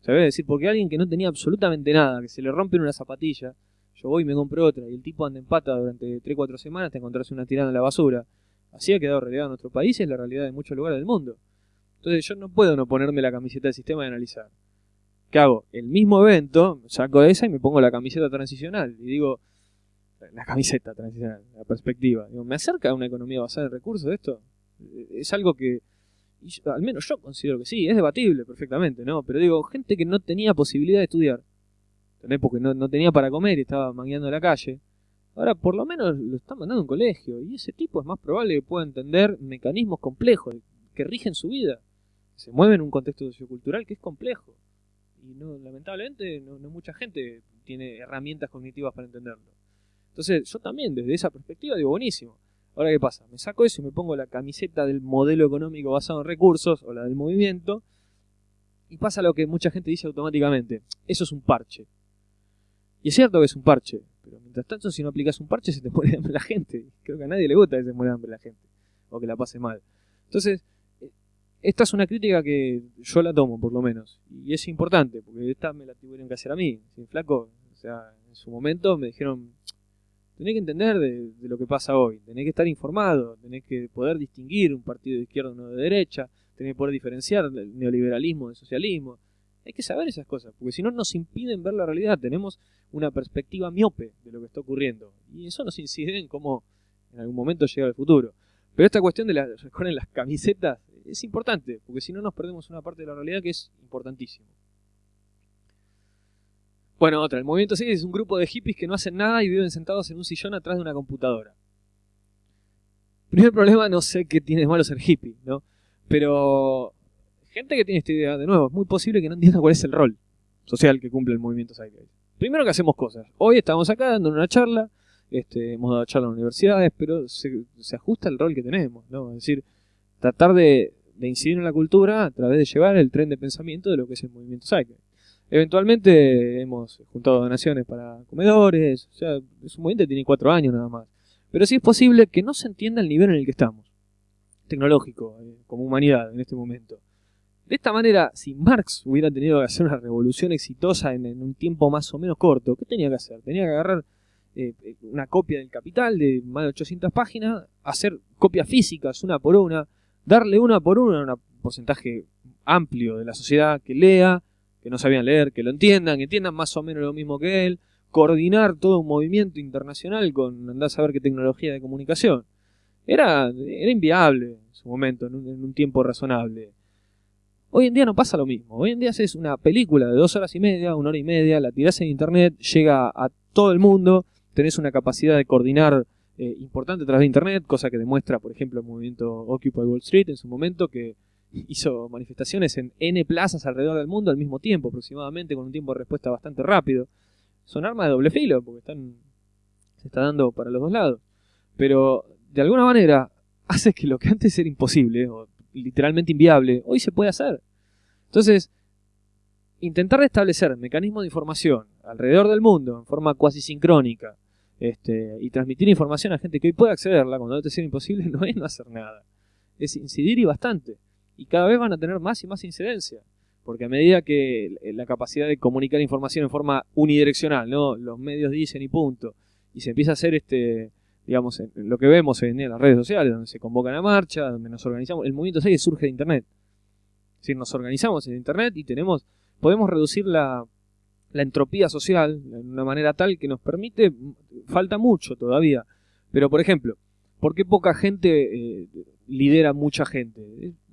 ¿Sabes? Es decir, porque alguien que no tenía absolutamente nada, que se le rompe una zapatilla, yo voy y me compro otra, y el tipo anda en pata durante 3-4 semanas te encontrarse una tirada en la basura. Así ha quedado relegado en nuestro país y es la realidad de muchos lugares del mundo. Entonces yo no puedo no ponerme la camiseta del sistema y analizar. ¿Qué hago? El mismo evento, saco esa y me pongo la camiseta transicional. Y digo, la camiseta transicional, la perspectiva. ¿Me acerca a una economía basada en recursos esto? Es algo que, al menos yo considero que sí, es debatible perfectamente, ¿no? Pero digo, gente que no tenía posibilidad de estudiar, porque no, tenía para comer y estaba mangueando la calle, ahora por lo menos lo están mandando un colegio, y ese tipo es más probable que pueda entender mecanismos complejos que rigen su vida. Se mueve en un contexto sociocultural que es complejo. Y no, lamentablemente no mucha gente tiene herramientas cognitivas para entenderlo. Entonces, yo también, desde esa perspectiva, digo, buenísimo. Ahora, ¿qué pasa? Me saco eso y me pongo la camiseta del modelo económico basado en recursos o la del movimiento. Y pasa lo que mucha gente dice automáticamente. Eso es un parche. Y es cierto que es un parche. Pero mientras tanto, si no aplicas un parche, se te muere de hambre la gente. Creo que a nadie le gusta que se muera de hambre la gente. O que la pase mal. Entonces, eh, esta es una crítica que yo la tomo, por lo menos. Y es importante, porque esta me la tuvieron que hacer a mí. Sin flaco, o sea, en su momento me dijeron, tenés que entender de, lo que pasa hoy, tenés que estar informado, tenés que poder distinguir un partido de izquierda o uno de derecha, tenés que poder diferenciar el neoliberalismo del socialismo. Hay que saber esas cosas, porque si no nos impiden ver la realidad, tenemos una perspectiva miope de lo que está ocurriendo. Y eso nos incide en cómo en algún momento llega el futuro. Pero esta cuestión de las, recuerden, las camisetas es importante, porque si no nos perdemos una parte de la realidad que es importantísimo. Bueno, otra, el movimiento 6 es un grupo de hippies que no hacen nada y viven sentados en un sillón atrás de una computadora. Primer problema, no sé qué tiene de malo ser hippie, ¿no? Pero gente que tiene esta idea, de nuevo, es muy posible que no entienda cuál es el rol social que cumple el movimiento Zeitgeist. Primero que hacemos cosas. Hoy estamos acá dando una charla, este, hemos dado charla en universidades, pero se, ajusta el rol que tenemos, ¿no? Es decir, tratar de, incidir en la cultura a través de llevar el tren de pensamiento de lo que es el movimiento Zeitgeist. Eventualmente hemos juntado donaciones para comedores, o sea, es un movimiento que tiene cuatro años nada más. Pero sí es posible que no se entienda el nivel en el que estamos, tecnológico, eh, como humanidad en este momento. De esta manera, si Marx hubiera tenido que hacer una revolución exitosa en, un tiempo más o menos corto, ¿qué tenía que hacer? Tenía que agarrar eh, eh, una copia del Capital de más de 800 páginas, hacer copias físicas una por una, darle una por una a un porcentaje amplio de la sociedad que lea, que no sabían leer, que lo entiendan, que entiendan más o menos lo mismo que él, coordinar todo un movimiento internacional con andar a saber qué tecnología de comunicación. Era, era inviable en su momento, en un, tiempo razonable. Hoy en día no pasa lo mismo. Hoy en día haces una película de dos horas y media, una hora y media, la tirás en internet, llega a todo el mundo, tenés una capacidad de coordinar eh, importante a través de internet, cosa que demuestra, por ejemplo, el movimiento Occupy Wall Street en su momento, que hizo manifestaciones en N plazas alrededor del mundo al mismo tiempo, aproximadamente, con un tiempo de respuesta bastante rápido. Son armas de doble filo, porque están, se está dando para los dos lados. Pero, de alguna manera, hace que lo que antes era imposible, o literalmente inviable, hoy se puede hacer. Entonces, intentar establecer mecanismos de información alrededor del mundo en forma cuasi sincrónica este, y transmitir información a gente que hoy puede accederla cuando antes era imposible no es no hacer nada. Es incidir y bastante y cada vez van a tener más y más incidencia. Porque a medida que la capacidad de comunicar información en forma unidireccional, ¿no? Los medios dicen y punto. Y se empieza a hacer este, digamos, lo que vemos en las redes sociales, donde se convocan a marcha, donde nos organizamos. El movimiento 6 surge de Internet. Es decir, nos organizamos en Internet y tenemos, podemos reducir la, entropía social de una manera tal que nos permite, falta mucho todavía. Pero, por ejemplo, ¿por qué poca gente eh, lidera mucha gente?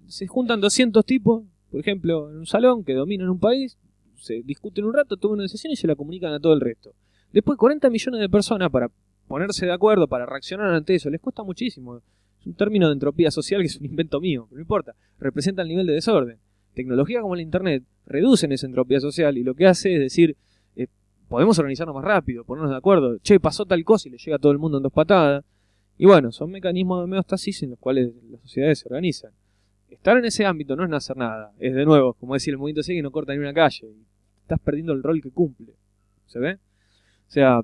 se juntan 200 tipos, por ejemplo, en un salón que dominan un país, se discuten un rato, toman una decisión y se la comunican a todo el resto. Después 40 millones de personas para ponerse de acuerdo, para reaccionar ante eso, les cuesta muchísimo. Es un término de entropía social que es un invento mío, pero no importa, representa el nivel de desorden. Tecnología como el Internet reducen esa entropía social y lo que hace es decir, eh, podemos organizarnos más rápido, ponernos de acuerdo, che, pasó tal cosa y le llega a todo el mundo en dos patadas. Y bueno, son mecanismos de homeostasis en los cuales las sociedades se organizan estar en ese ámbito no es no hacer nada. Es de nuevo, como decir, el movimiento sigue no corta ni una calle. Estás perdiendo el rol que cumple. ¿Se ve? O sea,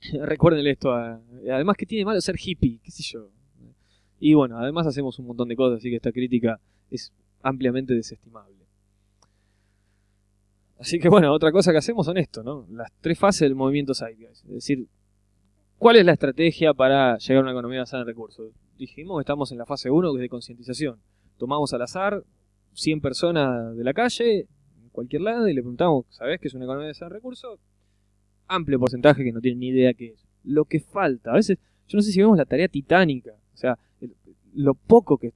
recuerden esto. además, que tiene malo ser hippie? ¿Qué sé yo? Y bueno, además hacemos un montón de cosas, así que esta crítica es ampliamente desestimable. Así que bueno, otra cosa que hacemos son esto, ¿no? Las tres fases del movimiento Zeitgeist. Es decir, ¿cuál es la estrategia para llegar a una economía basada en recursos? Dijimos que estamos en la fase 1, que es de concientización tomamos al azar 100 personas de la calle, en cualquier lado, y le preguntamos, ¿sabes qué es una economía de ese recursos? Amplio porcentaje que no tiene ni idea qué es. Lo que falta, a veces, yo no sé si vemos la tarea titánica, o sea, lo poco que,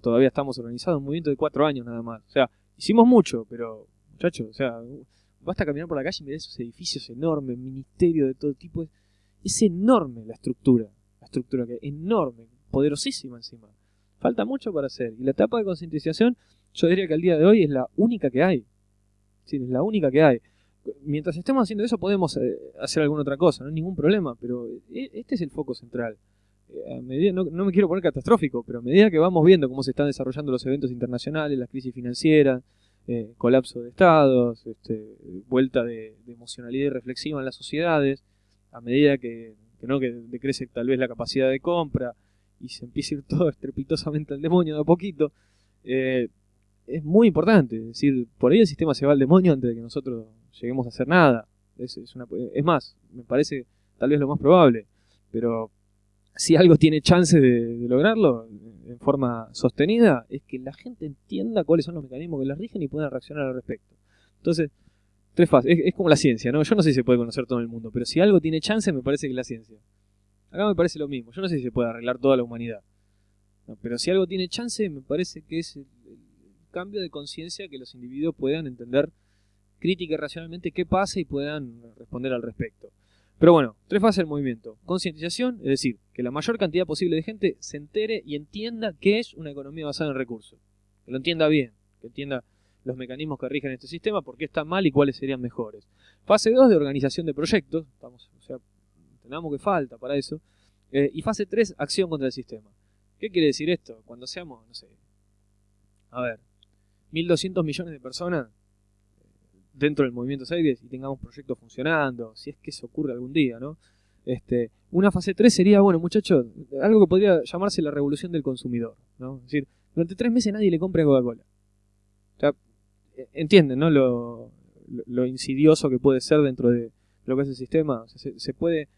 todavía estamos organizados, un movimiento de cuatro años nada más. O sea, hicimos mucho, pero, muchachos, o sea, basta caminar por la calle y ver esos edificios enormes, ministerio de todo tipo. Es enorme la estructura, la estructura que es enorme, poderosísima encima. Falta mucho para hacer. Y la etapa de concientización, yo diría que al día de hoy es la única que hay. Sí, es la única que hay. Mientras estemos haciendo eso podemos eh, hacer alguna otra cosa, no hay ningún problema, pero eh, este es el foco central. Eh, a medida, no, me quiero poner catastrófico, pero a medida que vamos viendo cómo se están desarrollando los eventos internacionales, las crisis financieras, colapso de estados, este, vuelta de, emocionalidad reflexiva en las sociedades, a medida que, no que decrece tal vez la capacidad de compra y se empieza a ir todo estrepitosamente al demonio de a poquito, es muy importante. Es decir, por ahí el sistema se va al demonio antes de que nosotros lleguemos a hacer nada. Es, es, más, me parece tal vez lo más probable. Pero si algo tiene chance de, lograrlo en forma sostenida, es que la gente entienda cuáles son los mecanismos que las rigen y pueda reaccionar al respecto. Entonces, tres fases. Es, como la ciencia, ¿no? Yo no sé si se puede conocer todo el mundo, pero si algo tiene chance, me parece que es la ciencia. Acá me parece lo mismo. Yo no sé si se puede arreglar toda la humanidad. pero si algo tiene chance, me parece que es el, cambio de conciencia que los individuos puedan entender crítica y racionalmente qué pasa y puedan responder al respecto. Pero bueno, tres fases del movimiento. Concientización, es decir, que la mayor cantidad posible de gente se entere y entienda qué es una economía basada en recursos. Que lo entienda bien, que entienda los mecanismos que rigen este sistema, por qué está mal y cuáles serían mejores. Fase 2 de organización de proyectos, estamos, o sea, entendamos que falta para eso. Eh, y fase 3, acción contra el sistema. ¿Qué quiere decir esto? Cuando seamos, no sé, a ver, 1.200 millones de personas dentro del movimiento Series y tengamos proyectos funcionando, si es que eso ocurre algún día, ¿no? Este, una fase 3 sería, bueno, muchachos, algo que podría llamarse la revolución del consumidor, ¿no? Es decir, durante tres meses nadie le compra Coca-Cola. O sea, e, entienden, ¿no? Lo, lo, insidioso que puede ser dentro de lo que es el sistema. se, puede, eh,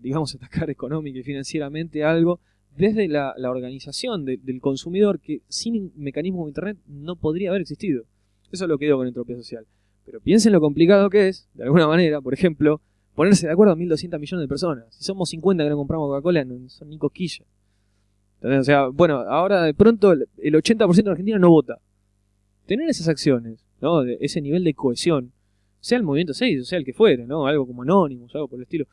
digamos, atacar económica y financieramente algo desde la, organización del consumidor que sin mecanismo de Internet no podría haber existido. Eso es lo que digo con entropía social. Pero piensen lo complicado que es, de alguna manera, por ejemplo, ponerse de acuerdo a 1.200 millones de personas. Si somos 50 que no compramos Coca-Cola, no son ni cosquillas. O sea, bueno, ahora de pronto el 80% de Argentina no vota. Tener esas acciones, ¿no? Ese nivel de cohesión, sea el movimiento 6, o sea el que fuere, ¿no? Algo como Anonymous, algo por el estilo.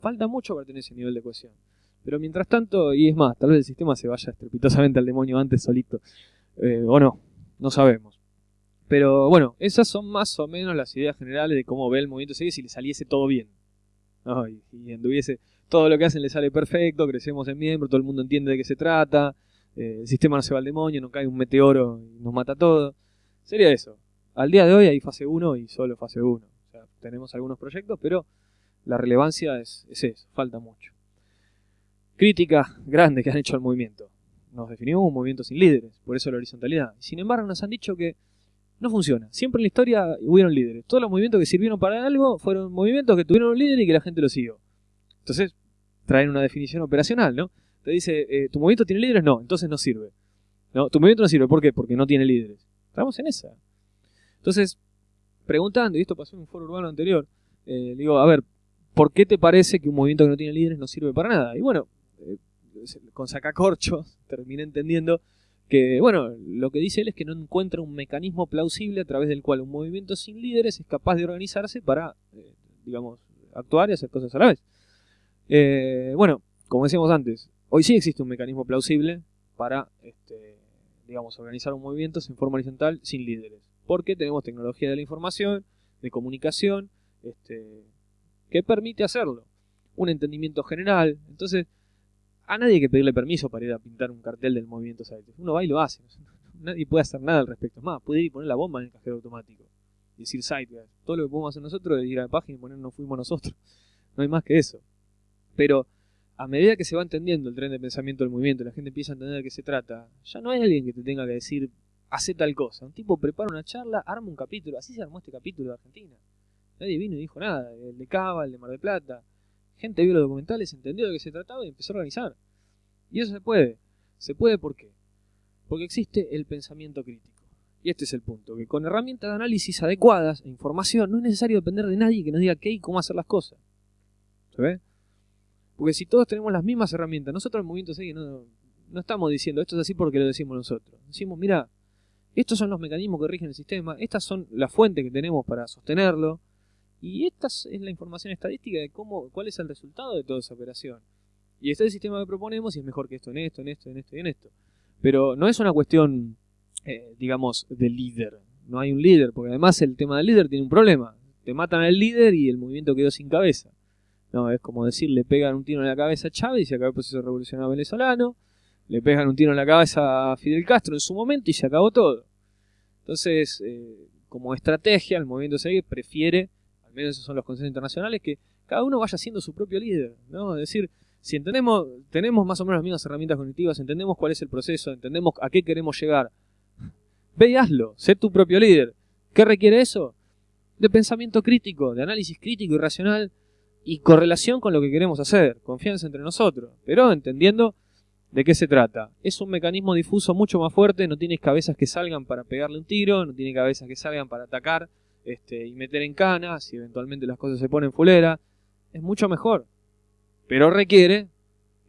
Falta mucho para tener ese nivel de cohesión. Pero mientras tanto, y es más, tal vez el sistema se vaya estrepitosamente al demonio antes solito. Eh, o no, no sabemos. Pero bueno, esas son más o menos las ideas generales de cómo ve el movimiento si le saliese todo bien. Y, anduviese, todo lo que hacen le sale perfecto, crecemos en miembro, todo el mundo entiende de qué se trata, eh, el sistema no se va al demonio, no cae un meteoro y nos mata todo. Sería eso. Al día de hoy hay fase 1 y solo fase 1. O sea, tenemos algunos proyectos, pero la relevancia es, es eso, falta mucho. Crítica grande que han hecho al movimiento. Nos definimos un movimiento sin líderes, por eso la horizontalidad. Sin embargo, nos han dicho que no funciona. Siempre en la historia hubieron líderes. Todos los movimientos que sirvieron para algo fueron movimientos que tuvieron un líder y que la gente lo siguió. Entonces, traen una definición operacional, ¿no? Te dice, eh, ¿tu movimiento tiene líderes? No, entonces no sirve. No, tu movimiento no sirve. ¿Por qué? Porque no tiene líderes. Estamos en esa. Entonces, preguntando, y esto pasó en un foro urbano anterior, eh, digo, a ver, ¿por qué te parece que un movimiento que no tiene líderes no sirve para nada? Y bueno, eh, con sacacorchos terminé entendiendo que, bueno, lo que dice él es que no encuentra un mecanismo plausible a través del cual un movimiento sin líderes es capaz de organizarse para, eh, digamos, actuar y hacer cosas a la vez. Eh, bueno, como decíamos antes, hoy sí existe un mecanismo plausible para, este, digamos, organizar un movimiento en forma horizontal sin líderes. Porque tenemos tecnología de la información, de comunicación, este, que permite hacerlo. Un entendimiento general. Entonces, a nadie hay que pedirle permiso para ir a pintar un cartel del movimiento Saites. Uno va y lo hace. Nadie puede hacer nada al respecto. Es más, puede ir y poner la bomba en el cajero automático. Y decir site. Todo lo que podemos hacer nosotros es ir a la página y poner no fuimos nosotros. No hay más que eso. Pero a medida que se va entendiendo el tren de pensamiento del movimiento, la gente empieza a entender de qué se trata, ya no hay alguien que te tenga que decir, hace tal cosa. Un tipo prepara una charla, arma un capítulo. Así se armó este capítulo de Argentina. Nadie vino y dijo nada. El de Cava, el de Mar del Plata, gente vio los documentales, entendió de qué se trataba y empezó a organizar. Y eso se puede. Se puede ¿por qué? Porque existe el pensamiento crítico. Y este es el punto, que con herramientas de análisis adecuadas e información no es necesario depender de nadie que nos diga qué y cómo hacer las cosas. ¿Se ve? Porque si todos tenemos las mismas herramientas, nosotros en Movimiento Seguir no, no estamos diciendo esto es así porque lo decimos nosotros. Decimos, mira, estos son los mecanismos que rigen el sistema, estas son las fuentes que tenemos para sostenerlo, y esta es la información estadística de cómo, cuál es el resultado de toda esa operación. Y este es el sistema que proponemos y es mejor que esto en esto, en esto, en esto y en esto. Pero no es una cuestión, eh, digamos, de líder. No hay un líder, porque además el tema del líder tiene un problema. Te matan al líder y el movimiento quedó sin cabeza. No, es como decir, le pegan un tiro en la cabeza a Chávez y se acabó el proceso revolucionario venezolano. Le pegan un tiro en la cabeza a Fidel Castro en su momento y se acabó todo. Entonces, eh, como estrategia, el movimiento seguir prefiere, esos son los consensos internacionales, que cada uno vaya siendo su propio líder, ¿no? Es decir, si entendemos, tenemos más o menos las mismas herramientas cognitivas, entendemos cuál es el proceso, entendemos a qué queremos llegar, ve y hazlo, sé tu propio líder. ¿Qué requiere eso? De pensamiento crítico, de análisis crítico y racional y correlación con lo que queremos hacer, confianza entre nosotros, pero entendiendo de qué se trata. Es un mecanismo difuso mucho más fuerte, no tienes cabezas que salgan para pegarle un tiro, no tiene cabezas que salgan para atacar este, y meter en cana, si eventualmente las cosas se ponen fulera, es mucho mejor. Pero requiere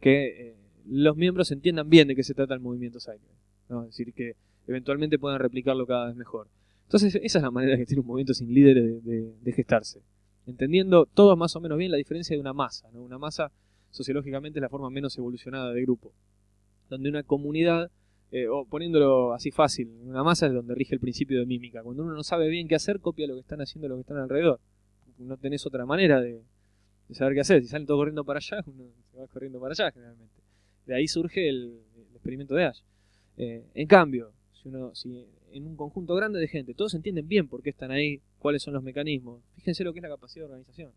que eh, los miembros entiendan bien de qué se trata el movimiento Cycle. ¿no? Es decir, que eventualmente puedan replicarlo cada vez mejor. Entonces, esa es la manera que tiene un movimiento sin líderes de, gestarse. Entendiendo todos más o menos bien la diferencia de una masa. ¿no? Una masa, sociológicamente, es la forma menos evolucionada de grupo. Donde una comunidad, eh, o poniéndolo así fácil, una masa es donde rige el principio de mímica. Cuando uno no sabe bien qué hacer, copia lo que están haciendo los que están alrededor. No tenés otra manera de, saber qué hacer. Si salen todos corriendo para allá, uno se va corriendo para allá generalmente. De ahí surge el, experimento de Ash. Eh, en cambio, si, uno, si en un conjunto grande de gente todos entienden bien por qué están ahí, cuáles son los mecanismos, fíjense lo que es la capacidad de organización.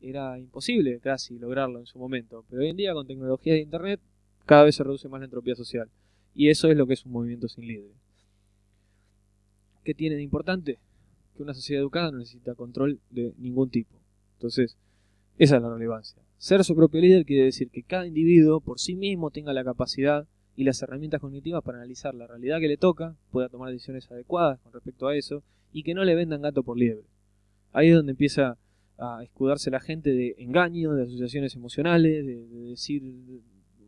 Era imposible casi lograrlo en su momento, pero hoy en día con tecnología de Internet cada vez se reduce más la entropía social. Y eso es lo que es un movimiento sin líderes. ¿Qué tiene de importante? Que una sociedad educada no necesita control de ningún tipo. Entonces, esa es la relevancia. Ser su propio líder quiere decir que cada individuo por sí mismo tenga la capacidad y las herramientas cognitivas para analizar la realidad que le toca, pueda tomar decisiones adecuadas con respecto a eso y que no le vendan gato por liebre. Ahí es donde empieza a escudarse la gente de engaño, de asociaciones emocionales, de, decir,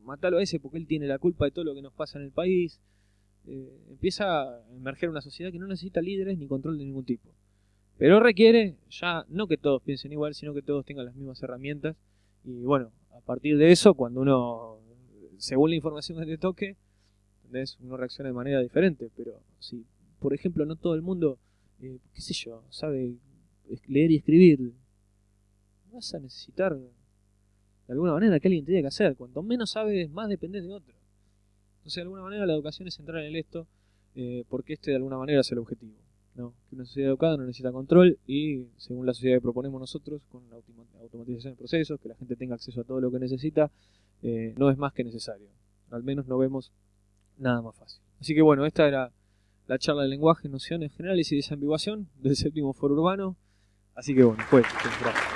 matalo a ese porque él tiene la culpa de todo lo que nos pasa en el país. Eh, empieza a emerger una sociedad que no necesita líderes ni control de ningún tipo. Pero requiere ya no que todos piensen igual, sino que todos tengan las mismas herramientas. Y bueno, a partir de eso, cuando uno, según la información que te toque, uno reacciona de manera diferente. Pero si, por ejemplo, no todo el mundo, eh, qué sé yo, sabe leer y escribir, vas a necesitar de alguna manera que alguien te que hacer. Cuanto menos sabes, más dependes de otro. Entonces, de alguna manera, la educación es central en esto, eh, porque este de alguna manera es el objetivo. No, que una sociedad educada no necesita control y según la sociedad que proponemos nosotros, con la automatización de procesos, que la gente tenga acceso a todo lo que necesita, eh, no es más que necesario. Al menos no vemos nada más fácil. Así que bueno, esta era la charla de lenguaje, nociones generales y desambiguación del séptimo foro urbano. Así que bueno, pues, gracias.